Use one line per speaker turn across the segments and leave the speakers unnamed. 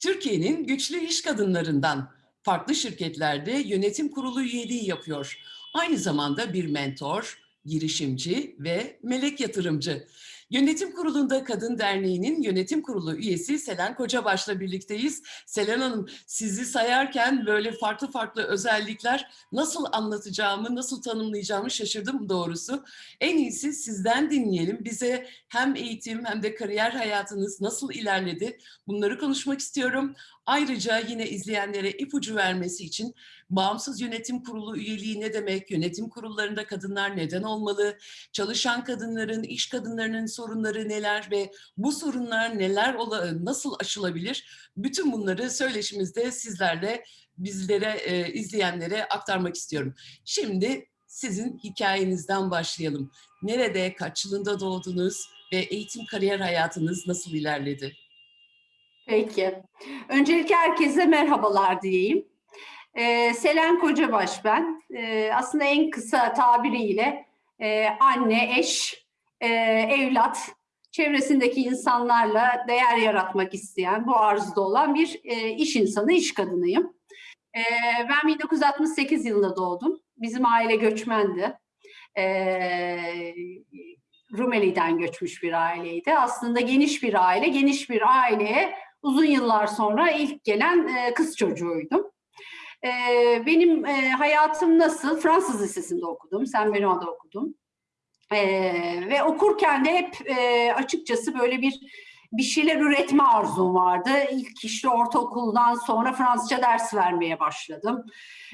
Türkiye'nin güçlü iş kadınlarından farklı şirketlerde yönetim kurulu üyeliği yapıyor. Aynı zamanda bir mentor, girişimci ve melek yatırımcı. Yönetim Kurulu'nda Kadın Derneği'nin yönetim kurulu üyesi Selen Kocabaş'la birlikteyiz. Selen Hanım sizi sayarken böyle farklı farklı özellikler nasıl anlatacağımı, nasıl tanımlayacağımı şaşırdım doğrusu. En iyisi sizden dinleyelim. Bize hem eğitim hem de kariyer hayatınız nasıl ilerledi bunları konuşmak istiyorum. Ayrıca yine izleyenlere ipucu vermesi için bağımsız yönetim kurulu üyeliği ne demek, yönetim kurullarında kadınlar neden olmalı, çalışan kadınların, iş kadınlarının sorunları neler ve bu sorunlar neler nasıl aşılabilir? Bütün bunları söyleşimizde sizlerle bizlere, e, izleyenlere aktarmak istiyorum. Şimdi sizin hikayenizden başlayalım. Nerede, kaç yılında doğdunuz ve eğitim kariyer hayatınız nasıl ilerledi?
Peki. Öncelikle herkese merhabalar diyeyim. Ee, Selen Kocabaş ben. Ee, aslında en kısa tabiriyle e, anne, eş, e, evlat, çevresindeki insanlarla değer yaratmak isteyen, bu arzuda olan bir e, iş insanı, iş kadınıyım. E, ben 1968 yılında doğdum. Bizim aile göçmendi. E, Rumeli'den göçmüş bir aileydi. Aslında geniş bir aile, geniş bir aileye uzun yıllar sonra ilk gelen e, kız çocuğuydum. E, benim e, hayatım nasıl? Fransız Lisesi'nde okudum, Saint Benoît'da okudum. E, ve okurken de hep e, açıkçası böyle bir bir şeyler üretme arzum vardı. İlk işte ortaokuldan sonra Fransızca ders vermeye başladım.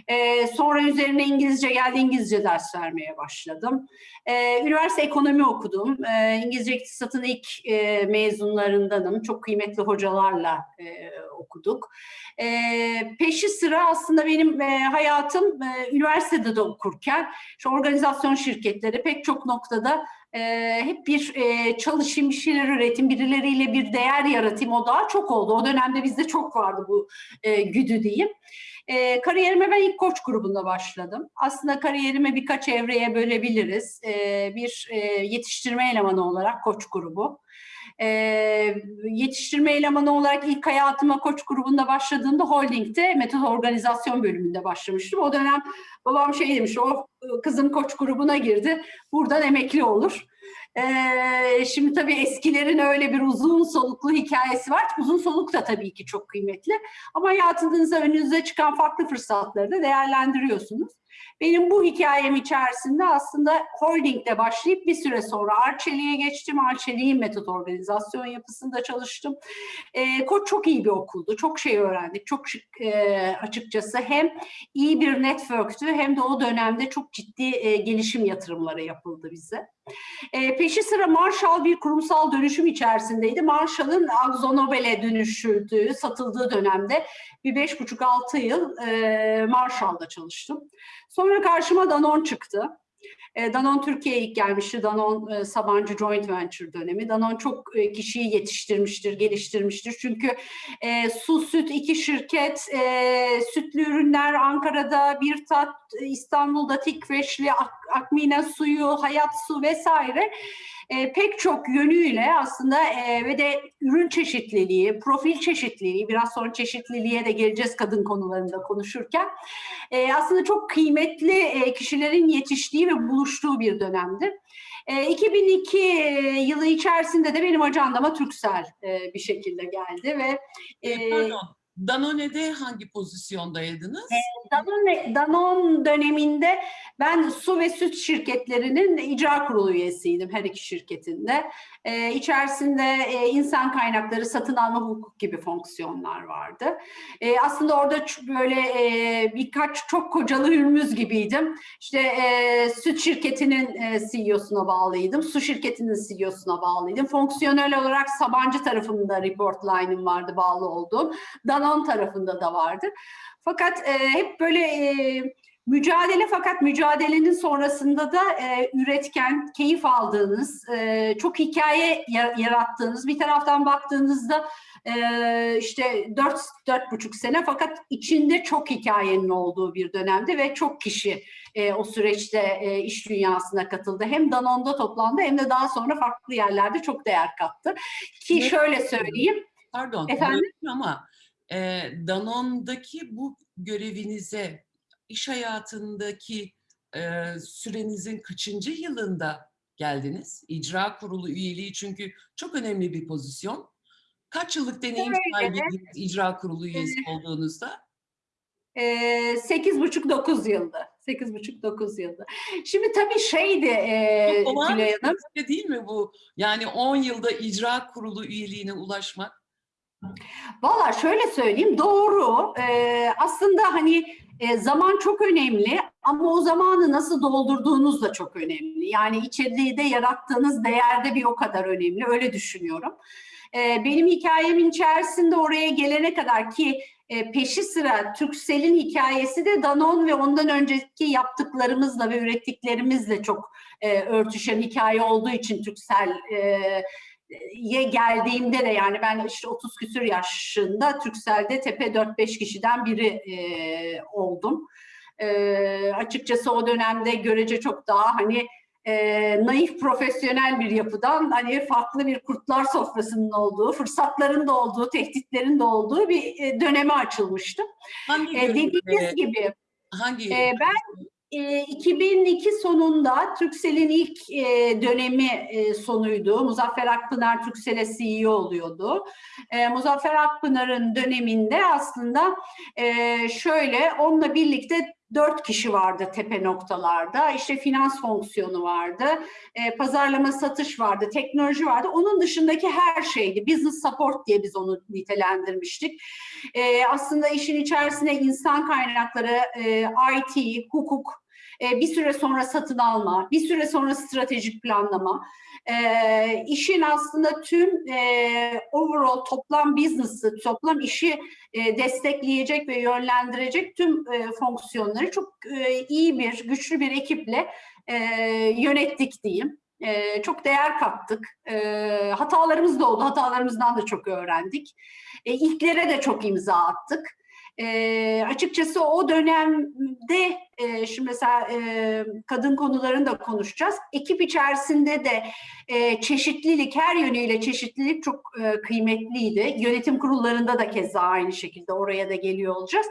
Ee, sonra üzerine İngilizce geldi, İngilizce ders vermeye başladım. Ee, üniversite ekonomi okudum. Ee, İngilizce iktisatın ilk e, mezunlarındanım. Çok kıymetli hocalarla e, okuduk. Ee, peşi sıra aslında benim e, hayatım e, üniversitede de okurken, şu organizasyon şirketleri pek çok noktada e, hep bir e, çalışayım, bir şeyler üretim, birileriyle bir değer yaratayım o daha çok oldu. O dönemde bizde çok vardı bu e, güdü diyeyim. E, kariyerime ben ilk koç grubunda başladım. Aslında kariyerimi birkaç evreye bölebiliriz. E, bir e, yetiştirme elemanı olarak koç grubu. E, yetiştirme elemanı olarak ilk hayatıma koç grubunda başladığımda holdingde metod organizasyon bölümünde başlamıştım. O dönem babam şey demiş, o kızım koç grubuna girdi, buradan emekli olur. Ee, şimdi tabii eskilerin öyle bir uzun soluklu hikayesi var. Uzun soluk da tabii ki çok kıymetli. Ama hayatınızda önünüze çıkan farklı fırsatları da değerlendiriyorsunuz. Benim bu hikayem içerisinde aslında holdingde başlayıp bir süre sonra Arçelik'e geçtim. Arçelik'in metot organizasyon yapısında çalıştım. E, Koç çok iyi bir okuldu. Çok şey öğrendik. Çok e, açıkçası hem iyi bir networktü hem de o dönemde çok ciddi e, gelişim yatırımları yapıldı bize. E, peşi sıra Marshall bir kurumsal dönüşüm içerisindeydi. Marshall'ın Akzonobel'e dönüşüldüğü, satıldığı dönemde bir beş buçuk altı yıl e, Marshall'da çalıştım. Sonra karşıma Danon çıktı. E, Danon Türkiye'ye ilk gelmişti. Danon e, Sabancı Joint Venture dönemi. Danon çok e, kişiyi yetiştirmiştir, geliştirmiştir. Çünkü e, su, süt iki şirket, e, sütlü ürünler Ankara'da, bir tat İstanbul'da Tikveşli, Ak Akmine suyu, Hayat su vesaire e, pek çok yönüyle aslında e, ve de ürün çeşitliliği, profil çeşitliliği, biraz sonra çeşitliliğe de geleceğiz kadın konularında konuşurken, e, aslında çok kıymetli e, kişilerin yetiştiği ve buluştuğu bir dönemdir. E, 2002 yılı içerisinde de benim ajandama Türksel e, bir şekilde geldi ve...
E, Pardon, Danone'de hangi pozisyondaydınız?
E, Danone, Danone döneminde ben su ve süt şirketlerinin icra kurulu üyesiydim her iki şirketinde. Ee, içerisinde e, insan kaynakları, satın alma hukuk gibi fonksiyonlar vardı. E, aslında orada böyle e, birkaç çok kocalı hürmüz gibiydim. İşte e, süt şirketinin e, CEO'suna bağlıydım, su şirketinin CEO'suna bağlıydım. Fonksiyonel olarak Sabancı tarafında report line'ım vardı bağlı olduğum. Danone tarafında da vardı. Fakat e, hep böyle mücadele fakat mücadelenin sonrasında da e, üretken, keyif aldığınız, e, çok hikaye yarattığınız, bir taraftan baktığınızda e, işte dört, dört buçuk sene fakat içinde çok hikayenin olduğu bir dönemde ve çok kişi e, o süreçte e, iş dünyasına katıldı. Hem Danone'da toplandı hem de daha sonra farklı yerlerde çok değer kattı. Ki şöyle söyleyeyim.
Pardon, Efendim? ama e, Danone'daki bu görevinize iş hayatındaki e, sürenizin kaçıncı yılında geldiniz? İcra kurulu üyeliği çünkü çok önemli bir pozisyon. Kaç yıllık deneyim sahibiydiniz icra kurulu üyesi olduğunuzda?
Ee, Sekiz buçuk dokuz yıldı. Sekiz buçuk dokuz yıldı. Şimdi tabii şeydi e, Tülay Hanım.
şey değil mi bu? Yani 10 yılda icra kurulu üyeliğine ulaşmak.
Valla şöyle söyleyeyim doğru. Ee, aslında hani e, zaman çok önemli ama o zamanı nasıl doldurduğunuz da çok önemli. Yani içeriğde yarattığınız değer de bir o kadar önemli. Öyle düşünüyorum. Ee, benim hikayemin içerisinde oraya gelene kadar ki e, peşi sıra Türksel'in hikayesi de Danone ve ondan önceki yaptıklarımızla ve ürettiklerimizle çok e, örtüşen hikaye olduğu için Türksel e, ye geldiğimde de yani ben işte 30 küsür yaşında Türksel'de tepe 4-5 kişiden biri e, oldum. E, açıkçası o dönemde görece çok daha hani e, naif profesyonel bir yapıdan hani farklı bir kurtlar sofrasının olduğu, fırsatların da olduğu, tehditlerin de olduğu bir e, döneme açılmıştım.
Hangi
E, dediğiniz gibi
hangi
e, ben e, 2002 sonunda Türksel'in ilk e, dönemi e, sonuydu. Muzaffer Akpınar Türksel'e CEO oluyordu. E, Muzaffer Akpınar'ın döneminde aslında e, şöyle onunla birlikte dört kişi vardı tepe noktalarda. İşte finans fonksiyonu vardı, e, pazarlama satış vardı, teknoloji vardı. Onun dışındaki her şeydi. Business support diye biz onu nitelendirmiştik. E, aslında işin içerisine insan kaynakları, e, IT, hukuk, e, bir süre sonra satın alma, bir süre sonra stratejik planlama, e, işin aslında tüm e, overall toplam business'ı, toplam işi e, destekleyecek ve yönlendirecek tüm e, fonksiyonları çok e, iyi bir, güçlü bir ekiple e, yönettik diyeyim. E, çok değer kattık. E, hatalarımız da oldu. Hatalarımızdan da çok öğrendik. E, ilklere de çok imza attık. E, açıkçası o dönemde e, şimdi mesela e, kadın konularını da konuşacağız. Ekip içerisinde de e, çeşitlilik her yönüyle çeşitlilik çok e, kıymetliydi. Yönetim kurullarında da keza aynı şekilde oraya da geliyor olacağız.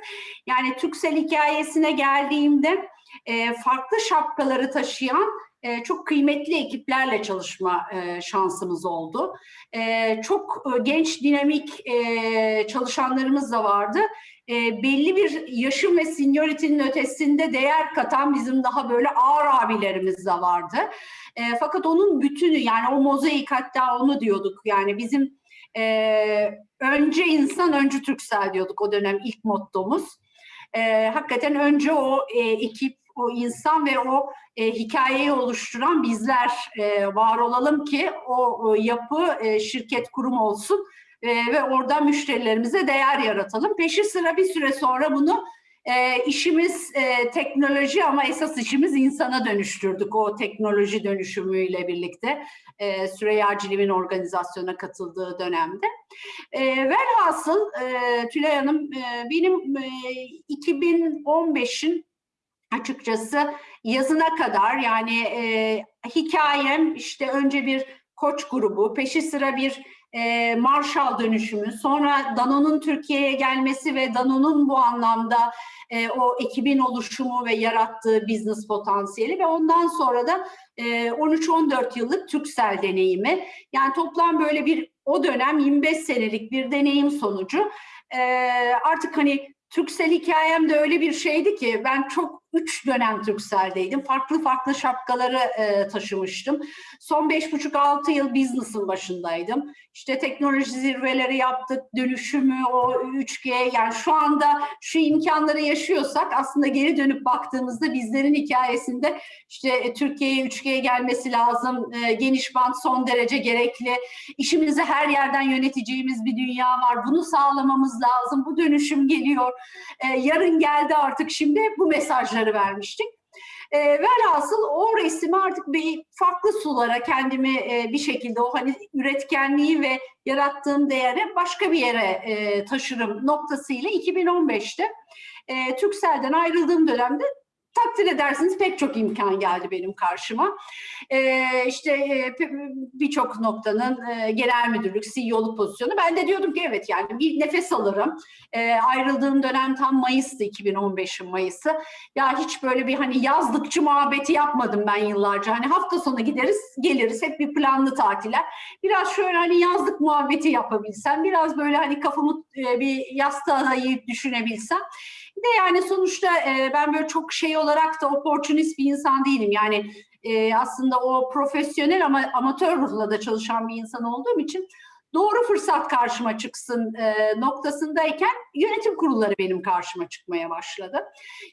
Yani Türksel hikayesine geldiğimde e, farklı şapkaları taşıyan e, çok kıymetli ekiplerle çalışma e, şansımız oldu. E, çok e, genç, dinamik e, çalışanlarımız da vardı. E, belli bir yaşın ve seniority'nin ötesinde değer katan bizim daha böyle ağır abilerimiz de vardı. Fakat onun bütünü yani o mozaik hatta onu diyorduk yani bizim önce insan önce Türksel diyorduk o dönem ilk mottomuz. E, hakikaten önce o e, ekip, o insan ve o e, hikayeyi oluşturan bizler e, var olalım ki o, o yapı e, şirket kurum olsun e, ve orada müşterilerimize değer yaratalım. Peşi sıra bir süre sonra bunu e, işimiz e, teknoloji ama esas işimiz insana dönüştürdük o teknoloji dönüşümüyle birlikte e, Süreyya Ciliv'in organizasyona katıldığı dönemde. E, velhasıl e, Tülay Hanım e, benim e, 2015'in açıkçası yazına kadar yani e, hikayem işte önce bir koç grubu, peşi sıra bir e, Marshall dönüşümü, sonra Danone'un Türkiye'ye gelmesi ve Danone'un bu anlamda e, o ekibin oluşumu ve yarattığı business potansiyeli ve ondan sonra da e, 13-14 yıllık Türksel deneyimi. Yani toplam böyle bir o dönem 25 senelik bir deneyim sonucu e, artık hani Türksel hikayem de öyle bir şeydi ki ben çok üç dönem Türksel'deydim. Farklı farklı şapkaları e, taşımıştım. Son beş buçuk altı yıl business'ın başındaydım. İşte teknoloji zirveleri yaptık, dönüşümü, o 3G yani şu anda şu imkanları yaşıyorsak aslında geri dönüp baktığımızda bizlerin hikayesinde işte e, Türkiye'ye 3G gelmesi lazım, e, geniş band son derece gerekli, işimizi her yerden yöneteceğimiz bir dünya var, bunu sağlamamız lazım, bu dönüşüm geliyor, e, yarın geldi artık şimdi bu mesajları vermiştik. E, velhasıl o resmi artık bir farklı sulara kendimi e, bir şekilde o hani üretkenliği ve yarattığım değeri başka bir yere e, taşırım noktasıyla 2015'te e, Türksel'den ayrıldığım dönemde takdir edersiniz pek çok imkan geldi benim karşıma. Ee, işte e, birçok noktanın e, genel müdürlük, CEO'luk pozisyonu. Ben de diyordum ki evet yani bir nefes alırım. Ee, ayrıldığım dönem tam Mayıs'tı 2015'in Mayıs'ı. Ya hiç böyle bir hani yazlıkçı muhabbeti yapmadım ben yıllarca. Hani hafta sonu gideriz, geliriz. Hep bir planlı tatiller. Biraz şöyle hani yazlık muhabbeti yapabilsem, biraz böyle hani kafamı e, bir yastığa dayayıp düşünebilsem. Bir de yani sonuçta e, ben böyle çok şey olarak da opportunist bir insan değilim. Yani e, aslında o profesyonel ama amatör ruhla da çalışan bir insan olduğum için doğru fırsat karşıma çıksın e, noktasındayken yönetim kurulları benim karşıma çıkmaya başladı.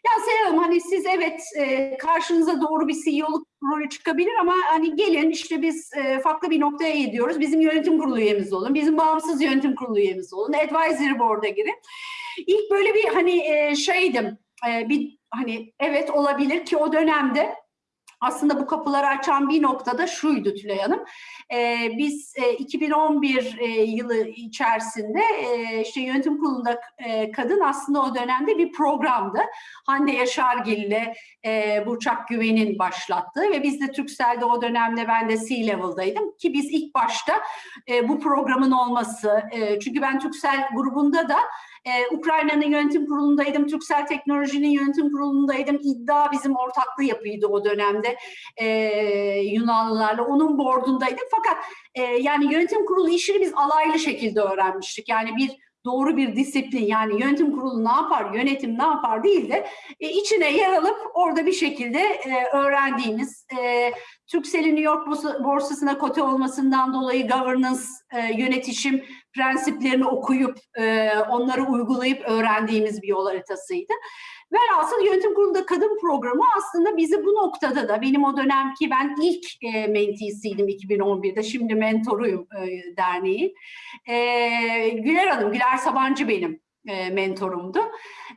Ya Hanım hani siz evet e, karşınıza doğru bir CEO'luk rolü çıkabilir ama hani gelin işte biz e, farklı bir noktaya gidiyoruz. Bizim yönetim kurulu üyemiz olun, bizim bağımsız yönetim kurulu üyemiz olun, advisory board'a girin. İlk böyle bir hani e, şeydim, e, bir hani evet olabilir ki o dönemde aslında bu kapıları açan bir noktada şuydu Tülay Hanım. Ee, biz e, 2011 e, yılı içerisinde e, işte yönetim kurulunda e, kadın aslında o dönemde bir programdı. Hande Yaşargil ile e, Burçak Güven'in başlattığı ve biz de Türkcell'de o dönemde ben de C-Level'daydım ki biz ilk başta e, bu programın olması, e, çünkü ben Türkcell grubunda da ee, Ukrayna'nın yönetim kurulundaydım, Türksel Teknoloji'nin yönetim kurulundaydım. İddia bizim ortaklığı yapıydı o dönemde ee, Yunanlılarla. Onun boardundaydım. Fakat e, yani yönetim kurulu işini biz alaylı şekilde öğrenmiştik. Yani bir doğru bir disiplin yani yönetim kurulu ne yapar, yönetim ne yapar değil de e, içine yer alıp orada bir şekilde e, öğrendiğimiz e, Türksel'in New York borsa- borsasına kote olmasından dolayı governance, e, yönetişim prensiplerini okuyup e, onları uygulayıp öğrendiğimiz bir yol haritasıydı. Velhasıl yönetim kurulunda kadın programı aslında bizi bu noktada da benim o dönemki ben ilk e, menteesiydim 2011'de şimdi mentoruyum e, derneğin. E, Güler Hanım, Güler Sabancı benim e, mentorumdu.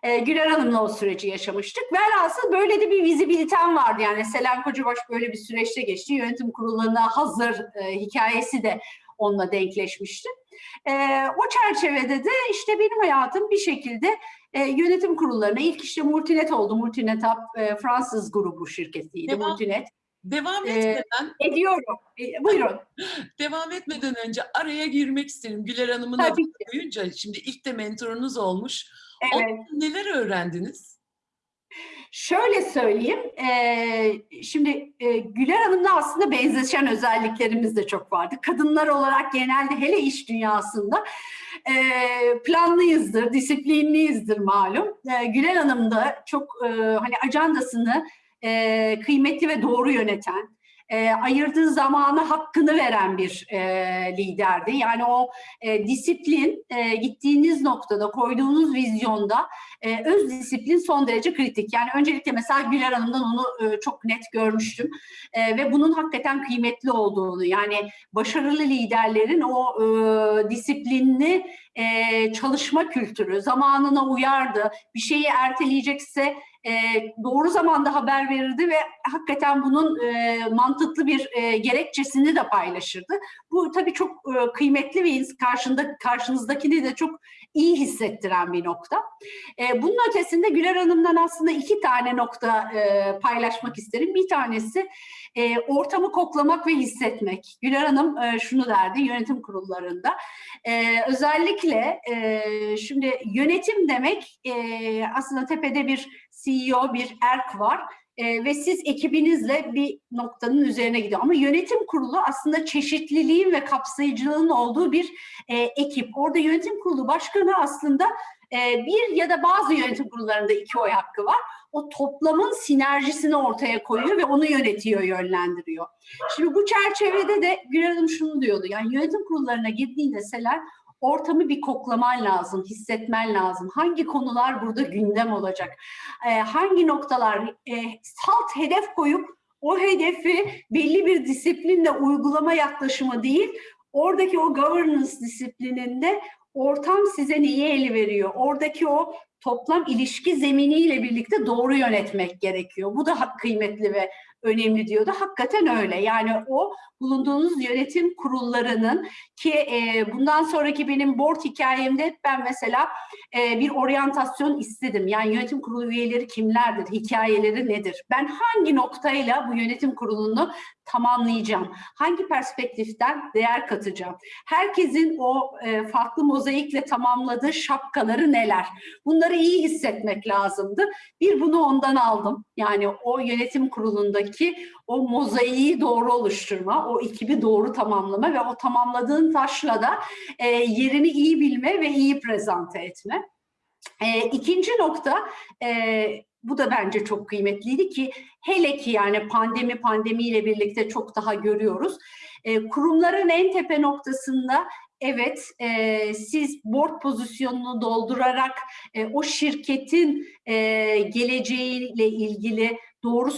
E, Güler Hanım'la o süreci yaşamıştık. Velhasıl böyle de bir vizibilitem vardı. Yani Selen Kocabaş böyle bir süreçte geçti. Yönetim kurullarına hazır e, hikayesi de onunla denkleşmişti. E, o çerçevede de işte benim hayatım bir şekilde e, yönetim kurullarına ilk işte Multinet oldu. Multinet Hub e, Fransız grubu şirketiydi.
Devam-
Multinet.
Devam
Ee,
etmeden,
Ediyorum. E, buyurun.
devam etmeden önce araya girmek isterim. Güler Hanım'ın adını duyunca şimdi ilk de mentorunuz olmuş.
Evet.
neler öğrendiniz?
Şöyle söyleyeyim, e, şimdi e, Güler Hanım'la aslında benzeşen özelliklerimiz de çok vardı. Kadınlar olarak genelde hele iş dünyasında e, planlıyızdır, disiplinliyizdir malum. E, Güler Hanım da çok e, hani ajandasını e, kıymetli ve doğru yöneten, e, ayırdığı zamanı hakkını veren bir e, liderdi. Yani o e, disiplin e, gittiğiniz noktada, koyduğunuz vizyonda e, öz disiplin son derece kritik. Yani öncelikle mesela Güler Hanım'dan onu e, çok net görmüştüm E, ve bunun hakikaten kıymetli olduğunu yani başarılı liderlerin o e, disiplinli e, çalışma kültürü zamanına uyardı. Bir şeyi erteleyecekse e, doğru zamanda haber verirdi ve hakikaten bunun e, mantıklı bir e, gerekçesini de paylaşırdı. Bu tabii çok e, kıymetli ve karşında karşınızdakini de çok iyi hissettiren bir nokta. E, bunun ötesinde Güler Hanım'dan aslında iki tane nokta e, paylaşmak isterim. Bir tanesi e, ortamı koklamak ve hissetmek. Güler Hanım e, şunu derdi yönetim kurullarında. E, özellikle e, şimdi yönetim demek e, aslında tepede bir CEO, bir erk var. E, ve siz ekibinizle bir noktanın üzerine gidiyor. Ama yönetim kurulu aslında çeşitliliğin ve kapsayıcılığın olduğu bir e, ekip. Orada yönetim kurulu başkanı aslında e, bir ya da bazı yönetim kurullarında iki oy hakkı var. O toplamın sinerjisini ortaya koyuyor ve onu yönetiyor, yönlendiriyor. Şimdi bu çerçevede de Gül Hanım şunu diyordu. Yani yönetim kurullarına girdiğinde Selen ortamı bir koklaman lazım, hissetmen lazım. Hangi konular burada gündem olacak? Ee, hangi noktalar e, salt hedef koyup o hedefi belli bir disiplinle uygulama yaklaşımı değil, oradaki o governance disiplininde ortam size neyi eli veriyor? Oradaki o toplam ilişki zeminiyle birlikte doğru yönetmek gerekiyor. Bu da kıymetli ve önemli diyordu. Hakikaten öyle. Yani o bulunduğunuz yönetim kurullarının ki e, bundan sonraki benim board hikayemde ben mesela e, bir oryantasyon istedim. Yani yönetim kurulu üyeleri kimlerdir, hikayeleri nedir? Ben hangi noktayla bu yönetim kurulunu tamamlayacağım? Hangi perspektiften değer katacağım? Herkesin o e, farklı mozaikle tamamladığı şapkaları neler? Bunları iyi hissetmek lazımdı. Bir bunu ondan aldım. Yani o yönetim kurulundaki o mozaiği doğru oluşturma, o ekibi doğru tamamlama ve o tamamladığın taşla da e, yerini iyi bilme ve iyi prezente etme. E, ikinci nokta, e, bu da bence çok kıymetliydi ki hele ki yani pandemi pandemiyle birlikte çok daha görüyoruz. E, kurumların en tepe noktasında evet e, siz board pozisyonunu doldurarak e, o şirketin e, geleceğiyle ilgili doğru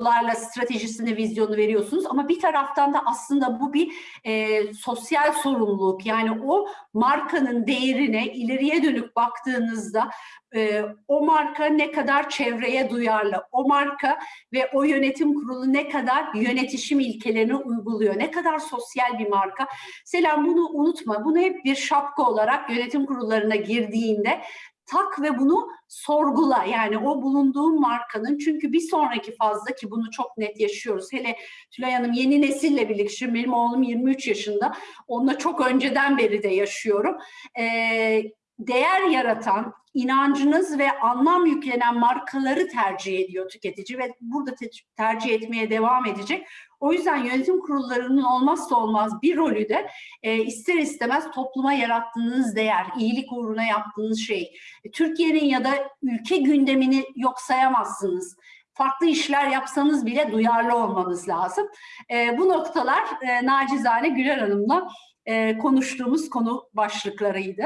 sorularla stratejisini, vizyonu veriyorsunuz. Ama bir taraftan da aslında bu bir e, sosyal sorumluluk. Yani o markanın değerine ileriye dönük baktığınızda e, o marka ne kadar çevreye duyarlı, o marka ve o yönetim kurulu ne kadar yönetişim ilkelerini uyguluyor, ne kadar sosyal bir marka. Selam bunu unutma, bunu hep bir şapka olarak yönetim kurullarına girdiğinde tak ve bunu sorgula. Yani o bulunduğun markanın çünkü bir sonraki fazla ki bunu çok net yaşıyoruz. Hele Tülay Hanım yeni nesille birlikte, şimdi benim oğlum 23 yaşında, onunla çok önceden beri de yaşıyorum. Ee, değer yaratan, inancınız ve anlam yüklenen markaları tercih ediyor tüketici ve burada te- tercih etmeye devam edecek. O yüzden yönetim kurullarının olmazsa olmaz bir rolü de e, ister istemez topluma yarattığınız değer, iyilik uğruna yaptığınız şey. E, Türkiye'nin ya da ülke gündemini yok sayamazsınız. Farklı işler yapsanız bile duyarlı olmanız lazım. E, bu noktalar e, nacizane Güler Hanım'la e, konuştuğumuz konu başlıklarıydı.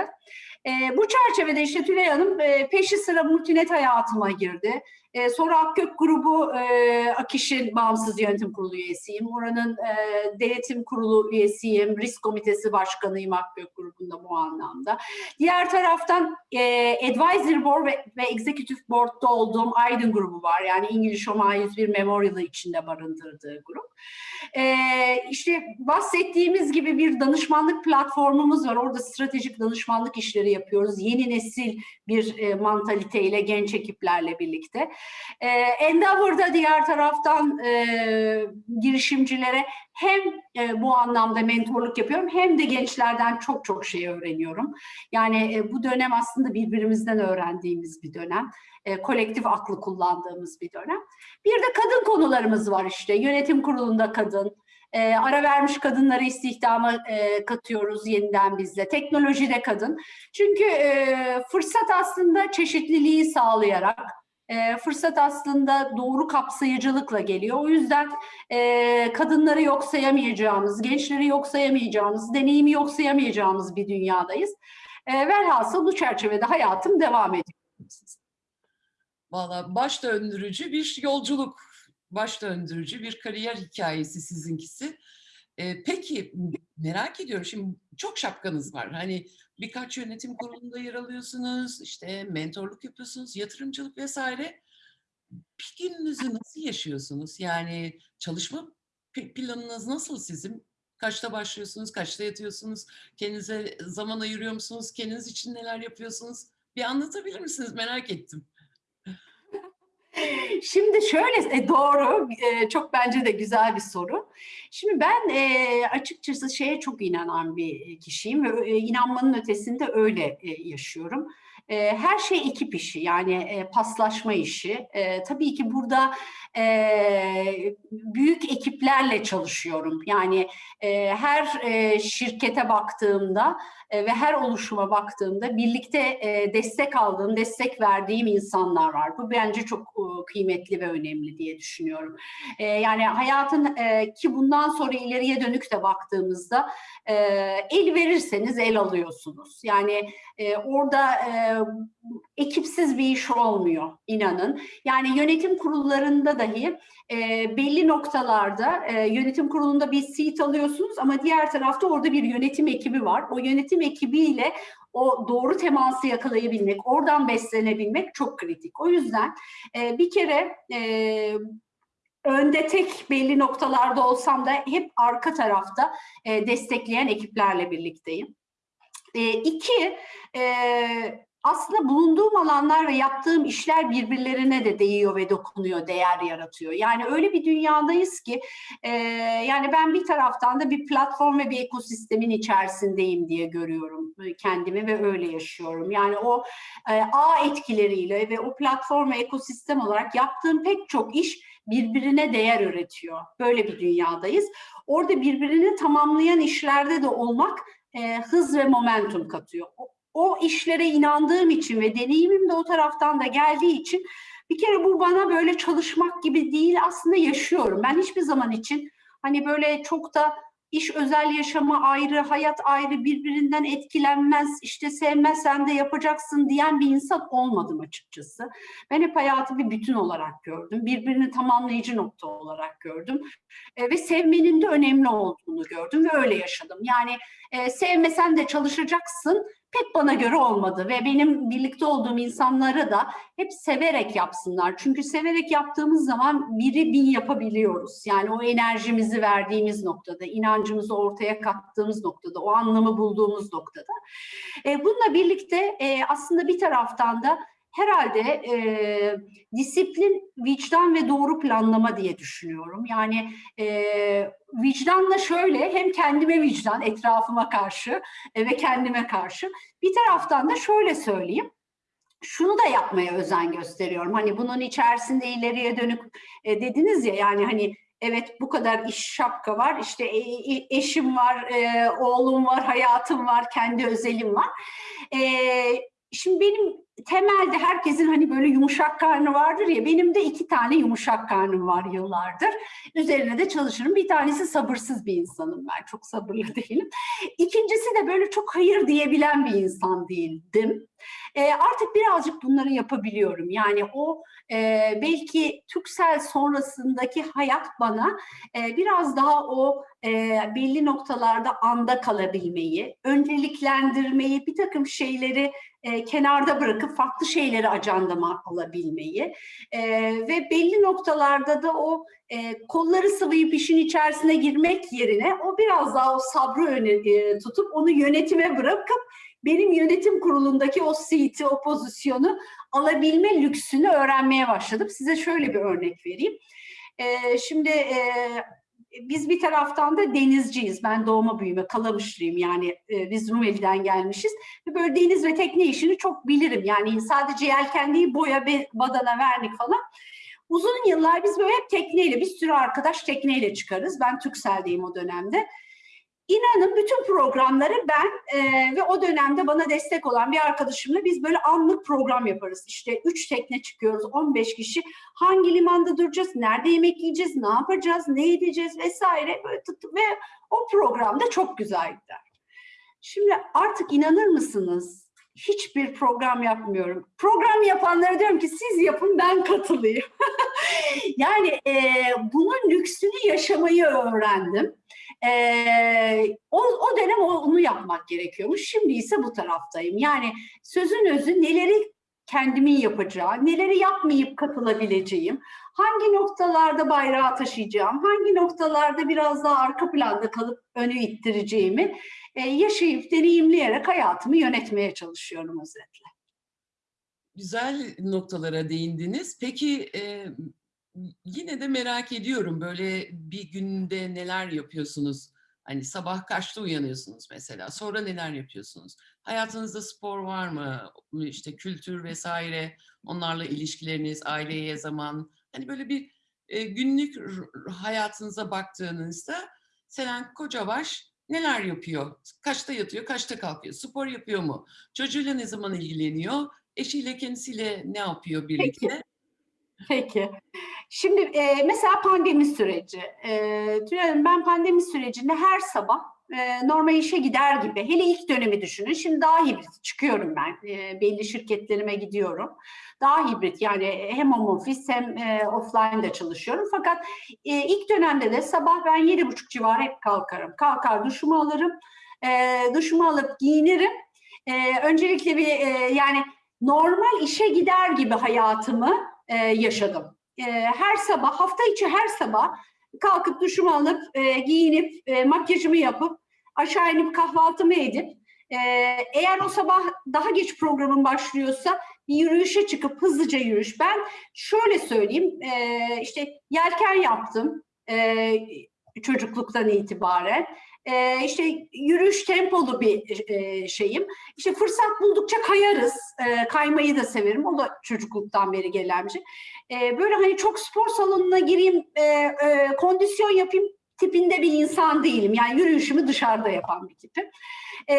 E, bu çerçevede işte Tülay Hanım e, peşi sıra multinet hayatıma girdi. E, sonra Akgök grubu e, Akiş'in bağımsız yönetim kurulu üyesiyim. Oranın e, denetim kurulu üyesiyim. Risk komitesi başkanıyım Akgök grubunda bu anlamda. Diğer taraftan e, Advisory Board ve, ve Executive Board'da olduğum Aydın grubu var. Yani İngiliz Homa 101 Memorial'ı içinde barındırdığı grup. E, işte bahsettiğimiz gibi bir danışmanlık platformumuz var. Orada stratejik danışmanlık işleri yapıyoruz. Yeni nesil bir e, mantaliteyle genç ekiplerle birlikte. E, Endeavor'da diğer taraftan e, girişimcilere hem e, bu anlamda mentorluk yapıyorum hem de gençlerden çok çok şey öğreniyorum. Yani e, bu dönem aslında birbirimizden öğrendiğimiz bir dönem. E, kolektif aklı kullandığımız bir dönem. Bir de kadın konularımız var işte. Yönetim kurulunda kadın, e, ara vermiş kadınları istihdama e, katıyoruz yeniden bizle. Teknolojide kadın. Çünkü e, fırsat aslında çeşitliliği sağlayarak, e, fırsat aslında doğru kapsayıcılıkla geliyor. O yüzden e, kadınları yok sayamayacağımız, gençleri yok sayamayacağımız, deneyimi yok sayamayacağımız bir dünyadayız. E, velhasıl bu çerçevede hayatım devam ediyor.
Valla baş döndürücü bir yolculuk, baş döndürücü bir kariyer hikayesi sizinkisi. Ee, peki merak ediyorum şimdi çok şapkanız var. Hani birkaç yönetim kurulunda yer alıyorsunuz, işte mentorluk yapıyorsunuz, yatırımcılık vesaire. Bir gününüzü nasıl yaşıyorsunuz? Yani çalışma planınız nasıl sizin? Kaçta başlıyorsunuz, kaçta yatıyorsunuz? Kendinize zaman ayırıyor musunuz? Kendiniz için neler yapıyorsunuz? Bir anlatabilir misiniz? Merak ettim.
Şimdi şöyle e, doğru, e, çok bence de güzel bir soru. Şimdi ben e, açıkçası şeye çok inanan bir kişiyim ve e, inanmanın ötesinde öyle e, yaşıyorum. E, her şey ekip işi yani e, paslaşma işi. E, tabii ki burada e, büyük ekiplerle çalışıyorum. Yani e, her e, şirkete baktığımda e, ve her oluşuma baktığımda birlikte e, destek aldığım, destek verdiğim insanlar var. Bu bence çok e, kıymetli ve önemli diye düşünüyorum. E, yani hayatın e, ki bundan sonra ileriye dönük de baktığımızda e, el verirseniz el alıyorsunuz. Yani E, orada e, ekipsiz bir iş olmuyor inanın. Yani yönetim kurullarında dahi e, belli noktalarda e, yönetim kurulunda bir seat alıyorsunuz ama diğer tarafta orada bir yönetim ekibi var. O yönetim ekibiyle o doğru teması yakalayabilmek, oradan beslenebilmek çok kritik. O yüzden e, bir kere e, önde tek belli noktalarda olsam da hep arka tarafta e, destekleyen ekiplerle birlikteyim. E, iki, e, aslında bulunduğum alanlar ve yaptığım işler birbirlerine de değiyor ve dokunuyor, değer yaratıyor. Yani öyle bir dünyadayız ki e, yani ben bir taraftan da bir platform ve bir ekosistemin içerisindeyim diye görüyorum kendimi ve öyle yaşıyorum. Yani o e, ağ etkileriyle ve o platform ve ekosistem olarak yaptığım pek çok iş birbirine değer üretiyor. Böyle bir dünyadayız. Orada birbirini tamamlayan işlerde de olmak e, hız ve momentum katıyor. O işlere inandığım için ve deneyimim de o taraftan da geldiği için bir kere bu bana böyle çalışmak gibi değil aslında yaşıyorum. Ben hiçbir zaman için hani böyle çok da iş özel yaşama ayrı, hayat ayrı, birbirinden etkilenmez, işte sevmezsen de yapacaksın diyen bir insan olmadım açıkçası. Ben hep hayatı bir bütün olarak gördüm, birbirini tamamlayıcı nokta olarak gördüm e, ve sevmenin de önemli olduğunu gördüm ve öyle yaşadım. Yani e, sevmesen de çalışacaksın, pek bana göre olmadı ve benim birlikte olduğum insanları da hep severek yapsınlar. Çünkü severek yaptığımız zaman biri bin yapabiliyoruz. Yani o enerjimizi verdiğimiz noktada, inancımızı ortaya kattığımız noktada, o anlamı bulduğumuz noktada. E, bununla birlikte e, aslında bir taraftan da herhalde e, disiplin, vicdan ve doğru planlama diye düşünüyorum. Yani e, vicdanla şöyle hem kendime vicdan, etrafıma karşı e, ve kendime karşı. Bir taraftan da şöyle söyleyeyim şunu da yapmaya özen gösteriyorum. Hani bunun içerisinde ileriye dönük e, dediniz ya yani hani evet bu kadar iş şapka var işte e, e, eşim var, e, oğlum var, hayatım var, kendi özelim var. E, şimdi benim temelde herkesin hani böyle yumuşak karnı vardır ya benim de iki tane yumuşak karnım var yıllardır. Üzerine de çalışırım. Bir tanesi sabırsız bir insanım ben. Çok sabırlı değilim. İkincisi de böyle çok hayır diyebilen bir insan değildim. E, artık birazcık bunları yapabiliyorum. Yani o e, belki Türksel sonrasındaki hayat bana e, biraz daha o e, belli noktalarda anda kalabilmeyi, önceliklendirmeyi, bir takım şeyleri e, kenarda bırakıp farklı şeyleri ajandama alabilmeyi e, ve belli noktalarda da o e, kolları sıvayıp işin içerisine girmek yerine o biraz daha o sabrı öne e, tutup onu yönetime bırakıp benim yönetim kurulundaki o seat'i, o pozisyonu alabilme lüksünü öğrenmeye başladım. Size şöyle bir örnek vereyim. E, şimdi e, biz bir taraftan da denizciyiz. Ben doğma büyüme Kalamışlıyım yani e, biz Rumeli'den gelmişiz. Ve böyle deniz ve tekne işini çok bilirim. Yani sadece yelken boya, badana, vernik falan. Uzun yıllar biz böyle hep tekneyle, bir sürü arkadaş tekneyle çıkarız. Ben Türksel'deyim o dönemde. İnanın bütün programları ben e, ve o dönemde bana destek olan bir arkadaşımla biz böyle anlık program yaparız. İşte üç tekne çıkıyoruz, 15 kişi. Hangi limanda duracağız, nerede yemek yiyeceğiz, ne yapacağız, ne edeceğiz vesaire. Böyle ve o programda çok güzel gider. Şimdi artık inanır mısınız? Hiçbir program yapmıyorum. Program yapanlara diyorum ki siz yapın ben katılayım. yani e, bunun lüksünü yaşamayı öğrendim. Ee, o, o dönem onu yapmak gerekiyormuş. Şimdi ise bu taraftayım. Yani sözün özü neleri kendimin yapacağı, neleri yapmayıp katılabileceğim, hangi noktalarda bayrağı taşıyacağım, hangi noktalarda biraz daha arka planda kalıp önü ittireceğimi e, yaşayıp deneyimleyerek hayatımı yönetmeye çalışıyorum özetle.
Güzel noktalara değindiniz. Peki e, yine de merak ediyorum böyle bir günde neler yapıyorsunuz? Hani sabah kaçta uyanıyorsunuz mesela? Sonra neler yapıyorsunuz? Hayatınızda spor var mı? İşte kültür vesaire, onlarla ilişkileriniz, aileye zaman. Hani böyle bir e, günlük hayatınıza baktığınızda Selen Kocabaş neler yapıyor? Kaçta yatıyor, kaçta kalkıyor? Spor yapıyor mu? Çocuğuyla ne zaman ilgileniyor? Eşiyle, kendisiyle ne yapıyor birlikte?
Peki. Peki. Şimdi e, mesela pandemi süreci. E, Tülay Hanım ben pandemi sürecinde her sabah e, normal işe gider gibi. Hele ilk dönemi düşünün. Şimdi daha hibrit çıkıyorum ben. E, belli şirketlerime gidiyorum. Daha hibrit yani hem home office hem e, offline'da çalışıyorum. Fakat e, ilk dönemde de sabah ben yedi buçuk civarı hep kalkarım. Kalkar duşumu alırım. E, duşumu alıp giyinirim. E, öncelikle bir e, yani normal işe gider gibi hayatımı e, yaşadım. E, her sabah, hafta içi her sabah kalkıp duşumu alıp, e, giyinip, e, makyajımı yapıp, aşağı inip kahvaltımı edip, e, eğer o sabah daha geç programım başlıyorsa bir yürüyüşe çıkıp hızlıca yürüyüş. Ben şöyle söyleyeyim, e, işte yelken yaptım e, çocukluktan itibaren. E, işte yürüyüş tempolu bir e, şeyim. İşte fırsat buldukça kayarız. E, kaymayı da severim. O da çocukluktan beri gelen bir şey. E, böyle hani çok spor salonuna gireyim, e, e, kondisyon yapayım tipinde bir insan değilim. Yani yürüyüşümü dışarıda yapan bir tipim. E,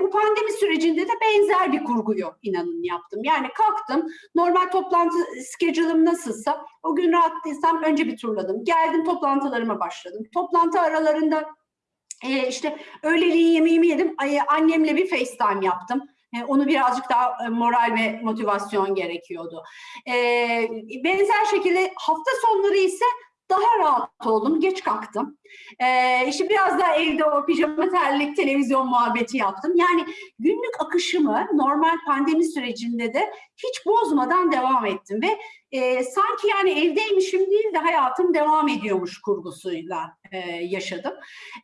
bu pandemi sürecinde de benzer bir kurguyu inanın yaptım. Yani kalktım, normal toplantı schedule'ım nasılsa o gün rahat değilsem önce bir turladım. Geldim toplantılarıma başladım. Toplantı aralarında e, işte öğleliğin yemeğimi yedim. Annemle bir FaceTime yaptım. E, onu birazcık daha e, moral ve motivasyon gerekiyordu. E, benzer şekilde hafta sonları ise daha rahat oldum. Geç kalktım. E, işte biraz daha evde o pijama terlik, televizyon muhabbeti yaptım. Yani günlük akışımı normal pandemi sürecinde de hiç bozmadan devam ettim ve e, sanki yani evdeymişim değil de hayatım devam ediyormuş kurgusuyla e, yaşadım.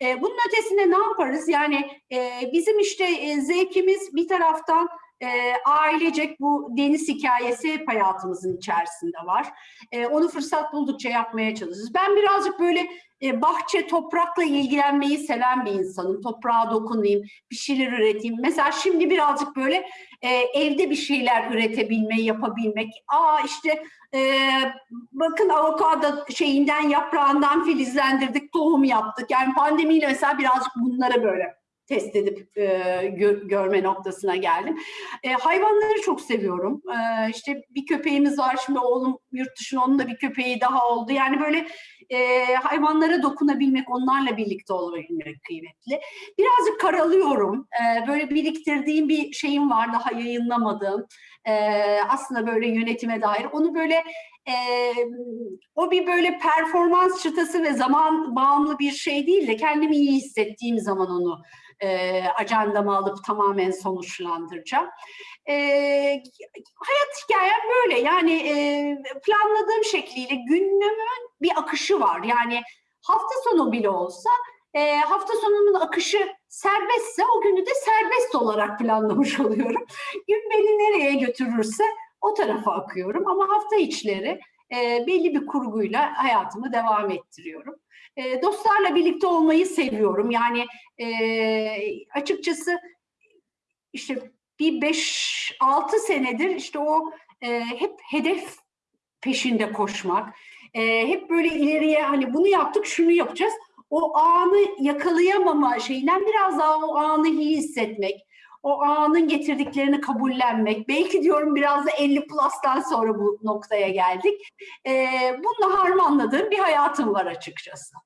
E, bunun ötesinde ne yaparız? Yani e, bizim işte e, zevkimiz bir taraftan e, ailecek bu deniz hikayesi hep hayatımızın içerisinde var. E, onu fırsat buldukça yapmaya çalışırız. Ben birazcık böyle e, bahçe, toprakla ilgilenmeyi seven bir insanım. Toprağa dokunayım, bir şeyler üreteyim. Mesela şimdi birazcık böyle e, evde bir şeyler üretebilmeyi, yapabilmek. Aa işte e, bakın avokado şeyinden, yaprağından filizlendirdik, tohum yaptık. Yani pandemiyle mesela birazcık bunlara böyle test edip e, gö- görme noktasına geldim. E, hayvanları çok seviyorum. E, işte bir köpeğimiz var şimdi oğlum yurt dışında onun da bir köpeği daha oldu. Yani böyle e, hayvanlara dokunabilmek, onlarla birlikte olabilmek kıymetli. Birazcık karalıyorum. E, böyle biriktirdiğim bir şeyim var daha yayınlamadığım. E, aslında böyle yönetime dair. Onu böyle e, o bir böyle performans çıtası ve zaman bağımlı bir şey değil de kendimi iyi hissettiğim zaman onu e, ajandama alıp tamamen sonuçlandıracağım. E, hayat hikayem böyle yani e, planladığım şekliyle günümün bir akışı var. Yani hafta sonu bile olsa e, hafta sonunun akışı serbestse o günü de serbest olarak planlamış oluyorum. Gün beni nereye götürürse o tarafa akıyorum ama hafta içleri e, belli bir kurguyla hayatımı devam ettiriyorum. E, dostlarla birlikte olmayı seviyorum. Yani e, açıkçası işte bir 5-6 senedir işte o e, hep hedef peşinde koşmak, e, hep böyle ileriye hani bunu yaptık şunu yapacağız. O anı yakalayamama şeyinden biraz daha o anı iyi hissetmek, o anın getirdiklerini kabullenmek. Belki diyorum biraz da 50 plus'tan sonra bu noktaya geldik. E, bununla harmanladığım bir hayatım var açıkçası.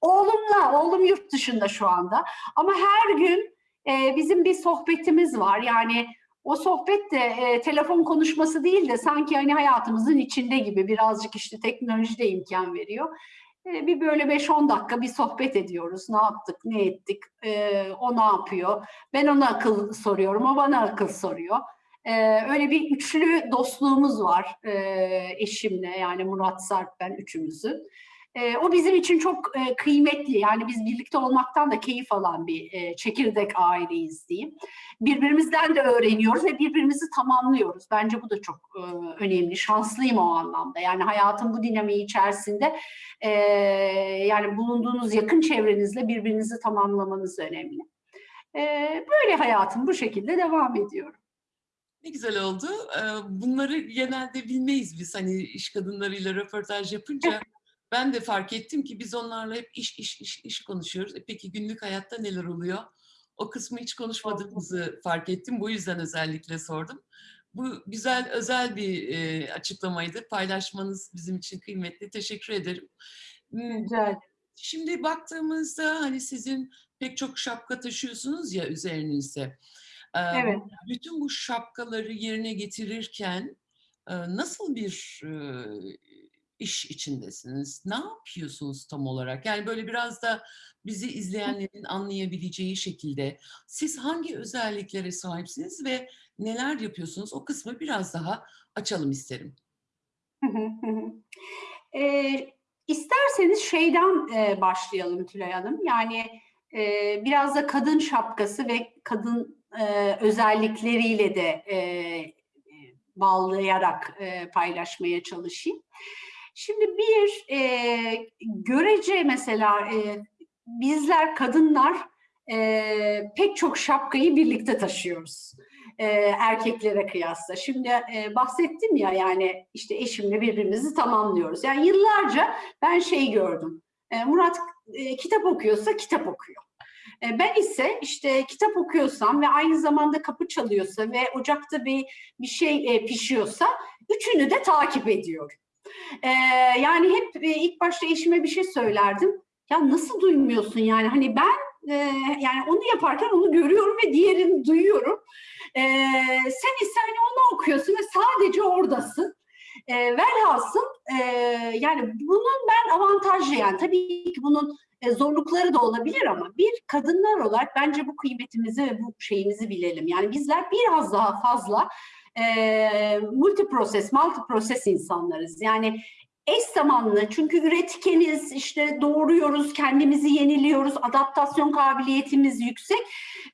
Oğlumla, oğlum yurt dışında şu anda. Ama her gün e, bizim bir sohbetimiz var. Yani o sohbet de e, telefon konuşması değil de sanki hani hayatımızın içinde gibi birazcık işte teknoloji de imkan veriyor. E, bir böyle 5-10 dakika bir sohbet ediyoruz. Ne yaptık, ne ettik, e, o ne yapıyor? Ben ona akıl soruyorum, o bana akıl soruyor. E, öyle bir üçlü dostluğumuz var eşimle yani Murat Sarp ben üçümüzün. E, o bizim için çok e, kıymetli. Yani biz birlikte olmaktan da keyif alan bir e, çekirdek aileyiz diyeyim. Birbirimizden de öğreniyoruz ve birbirimizi tamamlıyoruz. Bence bu da çok e, önemli. Şanslıyım o anlamda. Yani hayatın bu dinamiği içerisinde e, yani bulunduğunuz yakın çevrenizle birbirinizi tamamlamanız önemli. E, böyle hayatım bu şekilde devam ediyorum.
Ne güzel oldu. Ee, Bunları genelde bilmeyiz biz hani iş kadınlarıyla röportaj yapınca. Ben de fark ettim ki biz onlarla hep iş iş iş iş konuşuyoruz. E peki günlük hayatta neler oluyor? O kısmı hiç konuşmadığımızı fark ettim. Bu yüzden özellikle sordum. Bu güzel özel bir e, açıklamaydı. Paylaşmanız bizim için kıymetli. Teşekkür ederim. Hmm,
Rica ederim.
Şimdi baktığımızda hani sizin pek çok şapka taşıyorsunuz ya üzerinizde.
Evet.
Bütün bu şapkaları yerine getirirken nasıl bir iş içindesiniz? Ne yapıyorsunuz tam olarak? Yani böyle biraz da bizi izleyenlerin anlayabileceği şekilde siz hangi özelliklere sahipsiniz ve neler yapıyorsunuz? O kısmı biraz daha açalım isterim.
Eee, isterseniz şeyden, eee, başlayalım Tülay Hanım. Yani, eee, biraz da kadın şapkası ve kadın, eee, özellikleriyle de, eee, bağlayarak, eee, paylaşmaya çalışayım. Şimdi bir, eee, görece mesela, eee, bizler kadınlar, eee, pek çok şapkayı birlikte taşıyoruz, eee, erkeklere kıyasla. Şimdi, eee, bahsettim ya, yani, işte, eşimle birbirimizi tamamlıyoruz. Yani yıllarca ben şey gördüm, eee, Murat, eee, kitap okuyorsa kitap okuyor. Eee, ben ise, işte, kitap okuyorsam ve aynı zamanda kapı çalıyorsa ve ocakta bir bir şey, eee, pişiyorsa üçünü de takip ediyorum. Eee, yani hep, eee, ilk başta eşime bir şey söylerdim. "Ya, nasıl duymuyorsun yani? Hani ben, eee, yani onu yaparken onu görüyorum ve diğerini duyuyorum. Eee, sen ise hani onu okuyorsun ve sadece oradasın." Eee, velhasıl, eee, yani bunun ben avantajlı yani tabii ki bunun, eee, zorlukları da olabilir ama bir kadınlar olarak bence bu kıymetimizi ve bu şeyimizi bilelim. Yani bizler biraz daha fazla, eee, multi proses, multi proses insanlarız. Yani eş zamanlı çünkü üretkeniz, işte doğuruyoruz, kendimizi yeniliyoruz, adaptasyon kabiliyetimiz yüksek